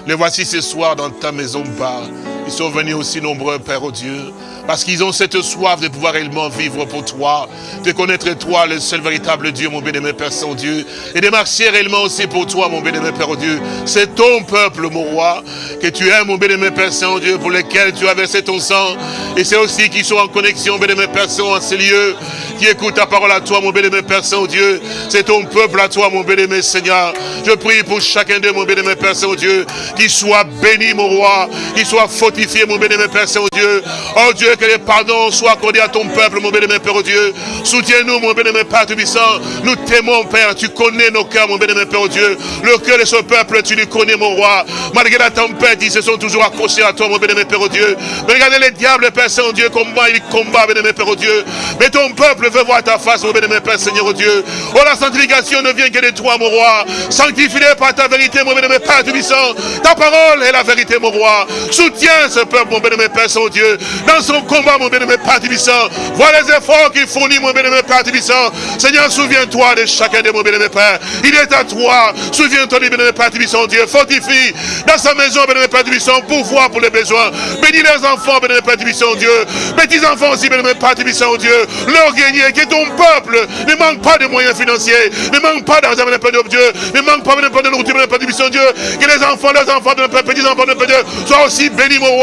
Les voici ce soir dans ta maison, Père. Ils sont venus aussi nombreux, Père, au Dieu. Parce qu'ils ont cette soif de pouvoir réellement vivre pour toi, de connaître toi, le seul véritable Dieu, mon bien-aimé Père Saint-Dieu, et de marcher réellement aussi pour toi, mon bien-aimé Père Dieu. C'est ton peuple, mon roi, que tu aimes, mon bien-aimé Père Saint-Dieu, pour lequel tu as versé ton sang. Et c'est aussi qu'ils sont en connexion, bien-aimé Père Saint, en ces lieux, qui écoutent ta parole à toi, mon bien-aimé Père Saint-Dieu. C'est ton peuple à toi, mon bien-aimé Seigneur. Je prie pour chacun d'eux, mon bien-aimé Père Saint-Dieu, qu'il soit béni, mon roi, qu'il soit fortifié, mon bien-aimé Père Saint-Dieu. Oh Dieu, que les pardons soient accordés à ton peuple, mon bien-aimé Père Dieu. Soutiens-nous, mon bien-aimé Père Tubissant. Nous t'aimons, Père. Tu connais nos cœurs, mon bien-aimé Père Dieu. Le cœur de ce peuple, tu le connais, mon roi. Malgré la tempête, ils se sont toujours accrochés à toi, mon bien-aimé Père Dieu. Mais regardez les diables, Père Saint-Dieu, comment ils combattent, bien-aimé Père Dieu. Mais ton peuple veut voir ta face, mon bien-aimé Père Seigneur Dieu. Oh, la sanctification ne vient que de toi, mon roi. Sanctifie-les par ta vérité, mon bien-aimé Père Tubissant. Ta parole est la vérité, mon roi. Soutiens ce peuple, mon bien-aimé Père Saint-Dieu. Dans son combat, mon bien-aimé Père Tubissant. Vois les efforts qu'il fournit, mon bien-aimé Père Tubissant. Seigneur, souviens-toi de chacun de mon bien-aimé Père. Il est à toi. Souviens-toi du bien-aimé Père Dieu. Fortifie dans sa maison, bien-aimé Père Tubissant, pour voir pour les besoins. Bénis les enfants, bien-aimé Père Tubissant, Dieu. Petits enfants aussi, bien-aimé Père Tubissant, Dieu. Leur Seigneur, que ton peuple ne manque pas de moyens financiers, ne manque pas d'argent, mon Père de Dieu, ne manque pas, de nourriture, mon Père de Dieu. Que les enfants, les enfants de Père, petits enfants de Père Dieu, soient aussi bénis, mon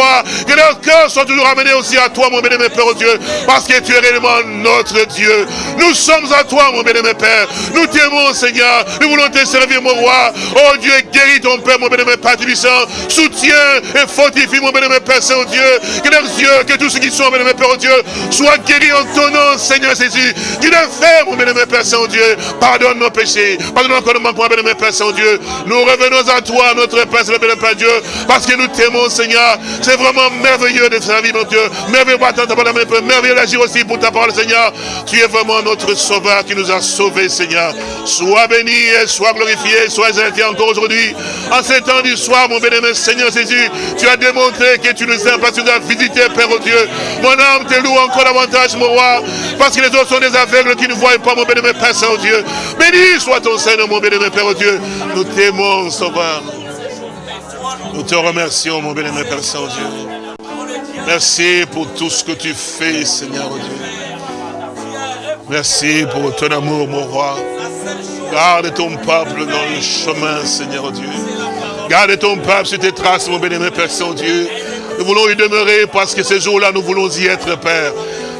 Que leur cœur soit toujours amené aussi à toi, mon béni, Père, oh Dieu, parce que tu es réellement notre Dieu. Nous sommes à toi, mon béni, Père. Nous t'aimons, Seigneur. Nous voulons te servir, mon roi. Oh Dieu, guéris ton Père, mon béni, Père, Tibissant. Soutiens et fortifie, mon béni, Père, Saint-Dieu. Que leurs yeux, que tous ceux qui sont, mon béni, Père, oh Dieu, soient guéris en ton nom, Seigneur Jésus. Tu le fais, mon béni, Père, Saint-Dieu. Pardonne nos péchés. Pardonne encore nos manquements, béni, Père, Saint-Dieu. Nous revenons à toi, notre Père, béni, Père Dieu, parce que nous t'aimons, Seigneur. C'est vraiment merveilleux de servir, mon Dieu. Merveilleux merveilleux d'agir aussi pour ta parole, Seigneur. Tu es vraiment notre sauveur qui nous a sauvés, Seigneur. Sois béni et sois glorifié, sois exalté encore aujourd'hui. En ces temps du soir, mon bénémoine Seigneur Jésus, tu as démontré que tu nous aimes parce que tu nous as visité, Père Dieu. Mon âme te loue encore davantage, mon roi, parce que les autres sont des aveugles qui ne voient pas, mon bénémoine Père Saint-Dieu. Béni soit ton Seigneur, mon bénémoine Père Dieu. Nous t'aimons, Sauveur. Nous te remercions, mon bénémoine Père Saint-Dieu. Merci pour tout ce que tu fais, Seigneur Dieu. Merci pour ton amour, mon roi. Garde ton peuple dans le chemin, Seigneur Dieu. Garde ton peuple sur tes traces, mon bénémoine Père Saint-Dieu. Nous voulons y demeurer parce que ces jours-là, nous voulons y être, Père.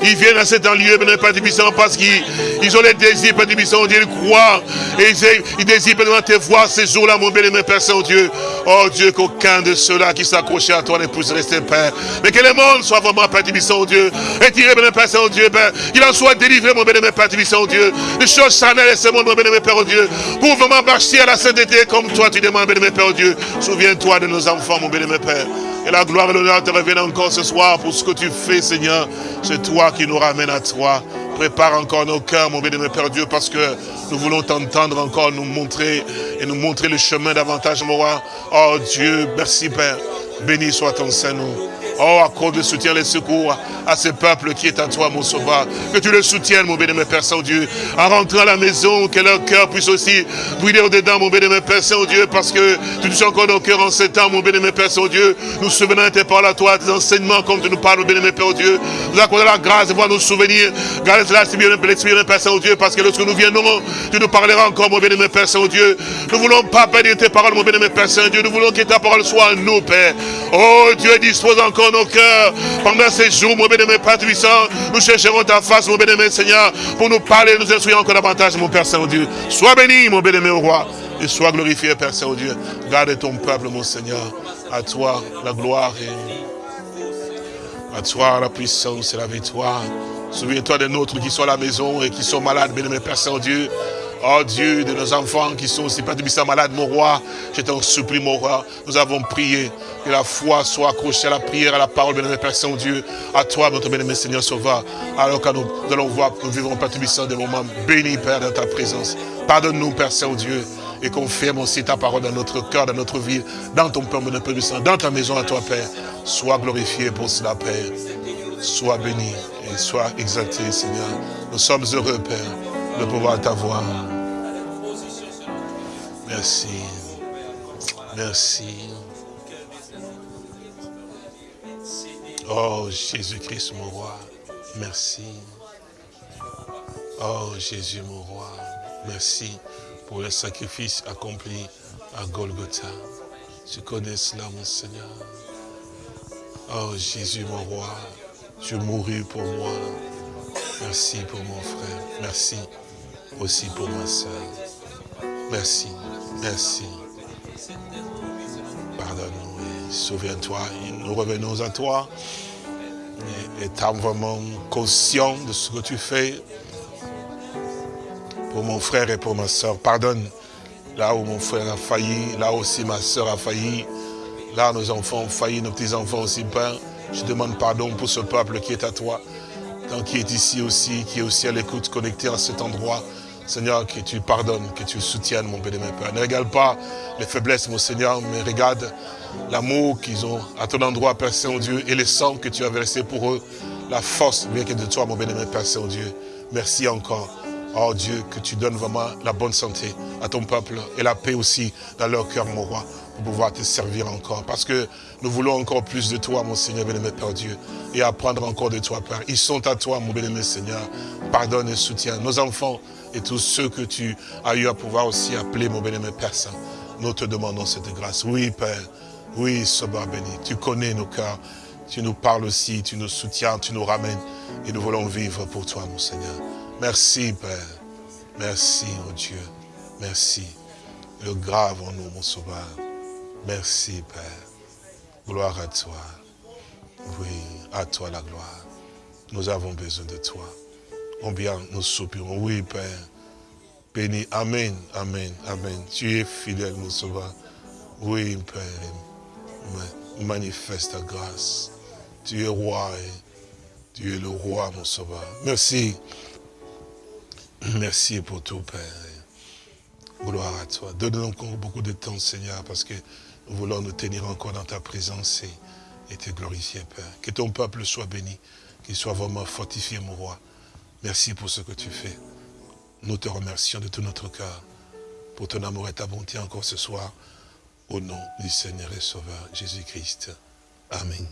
Ils viennent à cet lieu, mais Père Tibissant, parce qu'ils ont les désirs, Père Tibissant, Dieu, ils croient. Et ils, ils désirent, Père, te voir ces jours-là, mon bien-aimé Père Saint-Dieu. Oh Dieu, qu'aucun de ceux-là qui s'accrochaient à toi ne puisse rester, Père. Mais que le monde soit vraiment, Père Tibissant, Dieu. Retiré, bien Père Saint-Dieu, Père. Qu'il en soit délivré, mon bien-aimé Père Tibissant, Dieu. Les choses charnelles et ce monde, mon bien-aimé Père, Dieu. Pour vraiment marcher à la sainteté comme toi, tu demandes, bien-aimé Père, Dieu. Souviens-toi de nos enfants, mon bien-aimé Père. Et la gloire et l'honneur te reviennent encore ce soir pour ce que tu fais, Seigneur. C'est toi qui nous ramène à toi. Prépare encore nos cœurs, mon bien-aimé Père Dieu, parce que nous voulons t'entendre encore nous montrer et nous montrer le chemin davantage, mon roi. Oh Dieu, merci Père. Béni soit ton Saint-Nom. Oh, accorde le soutien, les secours à ce peuple qui est à toi, mon sauveur. Que tu le soutiennes, mon bénémoine Père Saint-Dieu. En rentrant à la maison, que leur cœur puisse aussi brûler au-dedans, mon bénémoine Père Saint-Dieu, parce que tu touches encore nos cœurs en ce temps, mon bénémoine Père Saint-Dieu. Nous souvenons de tes paroles à toi, tes enseignements, comme tu nous parles, mon bénémoine Père Dieu. Nous accordons la grâce de voir nos souvenirs. Garde cela, l'Esprit Père Saint-Dieu, parce que lorsque nous viendrons, tu nous parleras encore, mon bénémoine Père Saint-Dieu. Nous voulons pas perdre tes paroles, mon bénémoine Père Saint-Dieu. Nous voulons que ta parole soit en nous, Père. Oh, Dieu dispose encore nos cœurs. Pendant ces jours, mon bénémoine Père puissant, nous chercherons ta face, mon bénémoine Seigneur, pour nous parler, nous instruire encore davantage, mon Père Saint-Dieu. Sois béni, mon bénémoine roi, et sois glorifié, Père Saint-Dieu. Garde ton peuple, mon Seigneur. À toi, la gloire et à toi, la puissance et la victoire. Souviens-toi des nôtres qui sont à la maison et qui sont malades, bénémoine Père Saint-Dieu. Oh Dieu, de nos enfants qui sont aussi de malades, mon roi, je t'en supplie, mon roi. Nous avons prié que la foi soit accrochée à la prière, à la parole, de Père Saint-Dieu, à toi, notre bien-aimé Seigneur Sauveur. Alors que nous, allons voir, nous vivrons, Père Tubissant, des moments bénis, Père, dans ta présence. Pardonne-nous, Père Saint-Dieu, et confirme aussi ta parole dans notre cœur, dans notre vie, dans ton peuple, notre Père dans ta maison à toi, Père. Sois glorifié pour cela, Père. Sois béni et sois exalté, Seigneur. Nous sommes heureux, Père, de pouvoir t'avoir. Merci. Merci. Oh Jésus-Christ, mon roi, merci. Oh Jésus, mon roi, merci pour le sacrifice accompli à Golgotha. Je connais cela, mon Seigneur. Oh Jésus, mon roi, tu mourus pour moi. Merci pour mon frère. Merci aussi pour ma soeur. Merci, merci. Pardonne-nous et souviens-toi. Nous revenons à toi. Étant vraiment conscient de ce que tu fais pour mon frère et pour ma soeur. Pardonne là où mon frère a failli, là aussi ma soeur a failli, là nos enfants ont failli, nos petits-enfants aussi, Père. Je demande pardon pour ce peuple qui est à toi, qui est ici aussi, qui est aussi à l'écoute, connecté à cet endroit. Seigneur, que tu pardonnes, que tu soutiennes, mon béni, Père. Ne regarde pas les faiblesses, mon Seigneur, mais regarde l'amour qu'ils ont à ton endroit, Père Saint-Dieu, et le sang que tu as versé pour eux, la force bien que de toi, mon béni, Père Saint-Dieu. Merci encore. Oh Dieu, que tu donnes vraiment la bonne santé à ton peuple et la paix aussi dans leur cœur, mon roi. pour pouvoir te servir encore. Parce que nous voulons encore plus de toi, mon Seigneur, bien-aimé Père Dieu, et apprendre encore de toi, Père. Ils sont à toi, mon bien-aimé Seigneur. Pardonne et soutiens nos enfants et tous ceux que tu as eu à pouvoir aussi appeler, mon bien-aimé Père. Nous te demandons cette grâce. Oui, Père. Oui, Soba béni. Tu connais nos cœurs. Tu nous parles aussi, tu nous soutiens, tu nous ramènes. Et nous voulons vivre pour toi, mon Seigneur. Merci, Père. Merci, mon Dieu. Merci. Le grave en nous, mon Sauveur. Merci, Père. Gloire à toi. Oui, à toi la gloire. Nous avons besoin de toi. Combien nous soupirons. Oui, Père. Béni. Amen. Amen. Amen. Tu es fidèle, mon Sauveur. Oui, Père. Manifeste ta grâce. Tu es roi. Tu es le roi, mon Sauveur. Merci. Merci pour tout, Père. Gloire à toi. Donne-nous encore beaucoup de temps, Seigneur, parce que nous voulons nous tenir encore dans ta présence et, te glorifier, Père. Que ton peuple soit béni, qu'il soit vraiment fortifié, mon roi. Merci pour ce que tu fais. Nous te remercions de tout notre cœur pour ton amour et ta bonté encore ce soir. Au nom du Seigneur et Sauveur Jésus-Christ. Amen.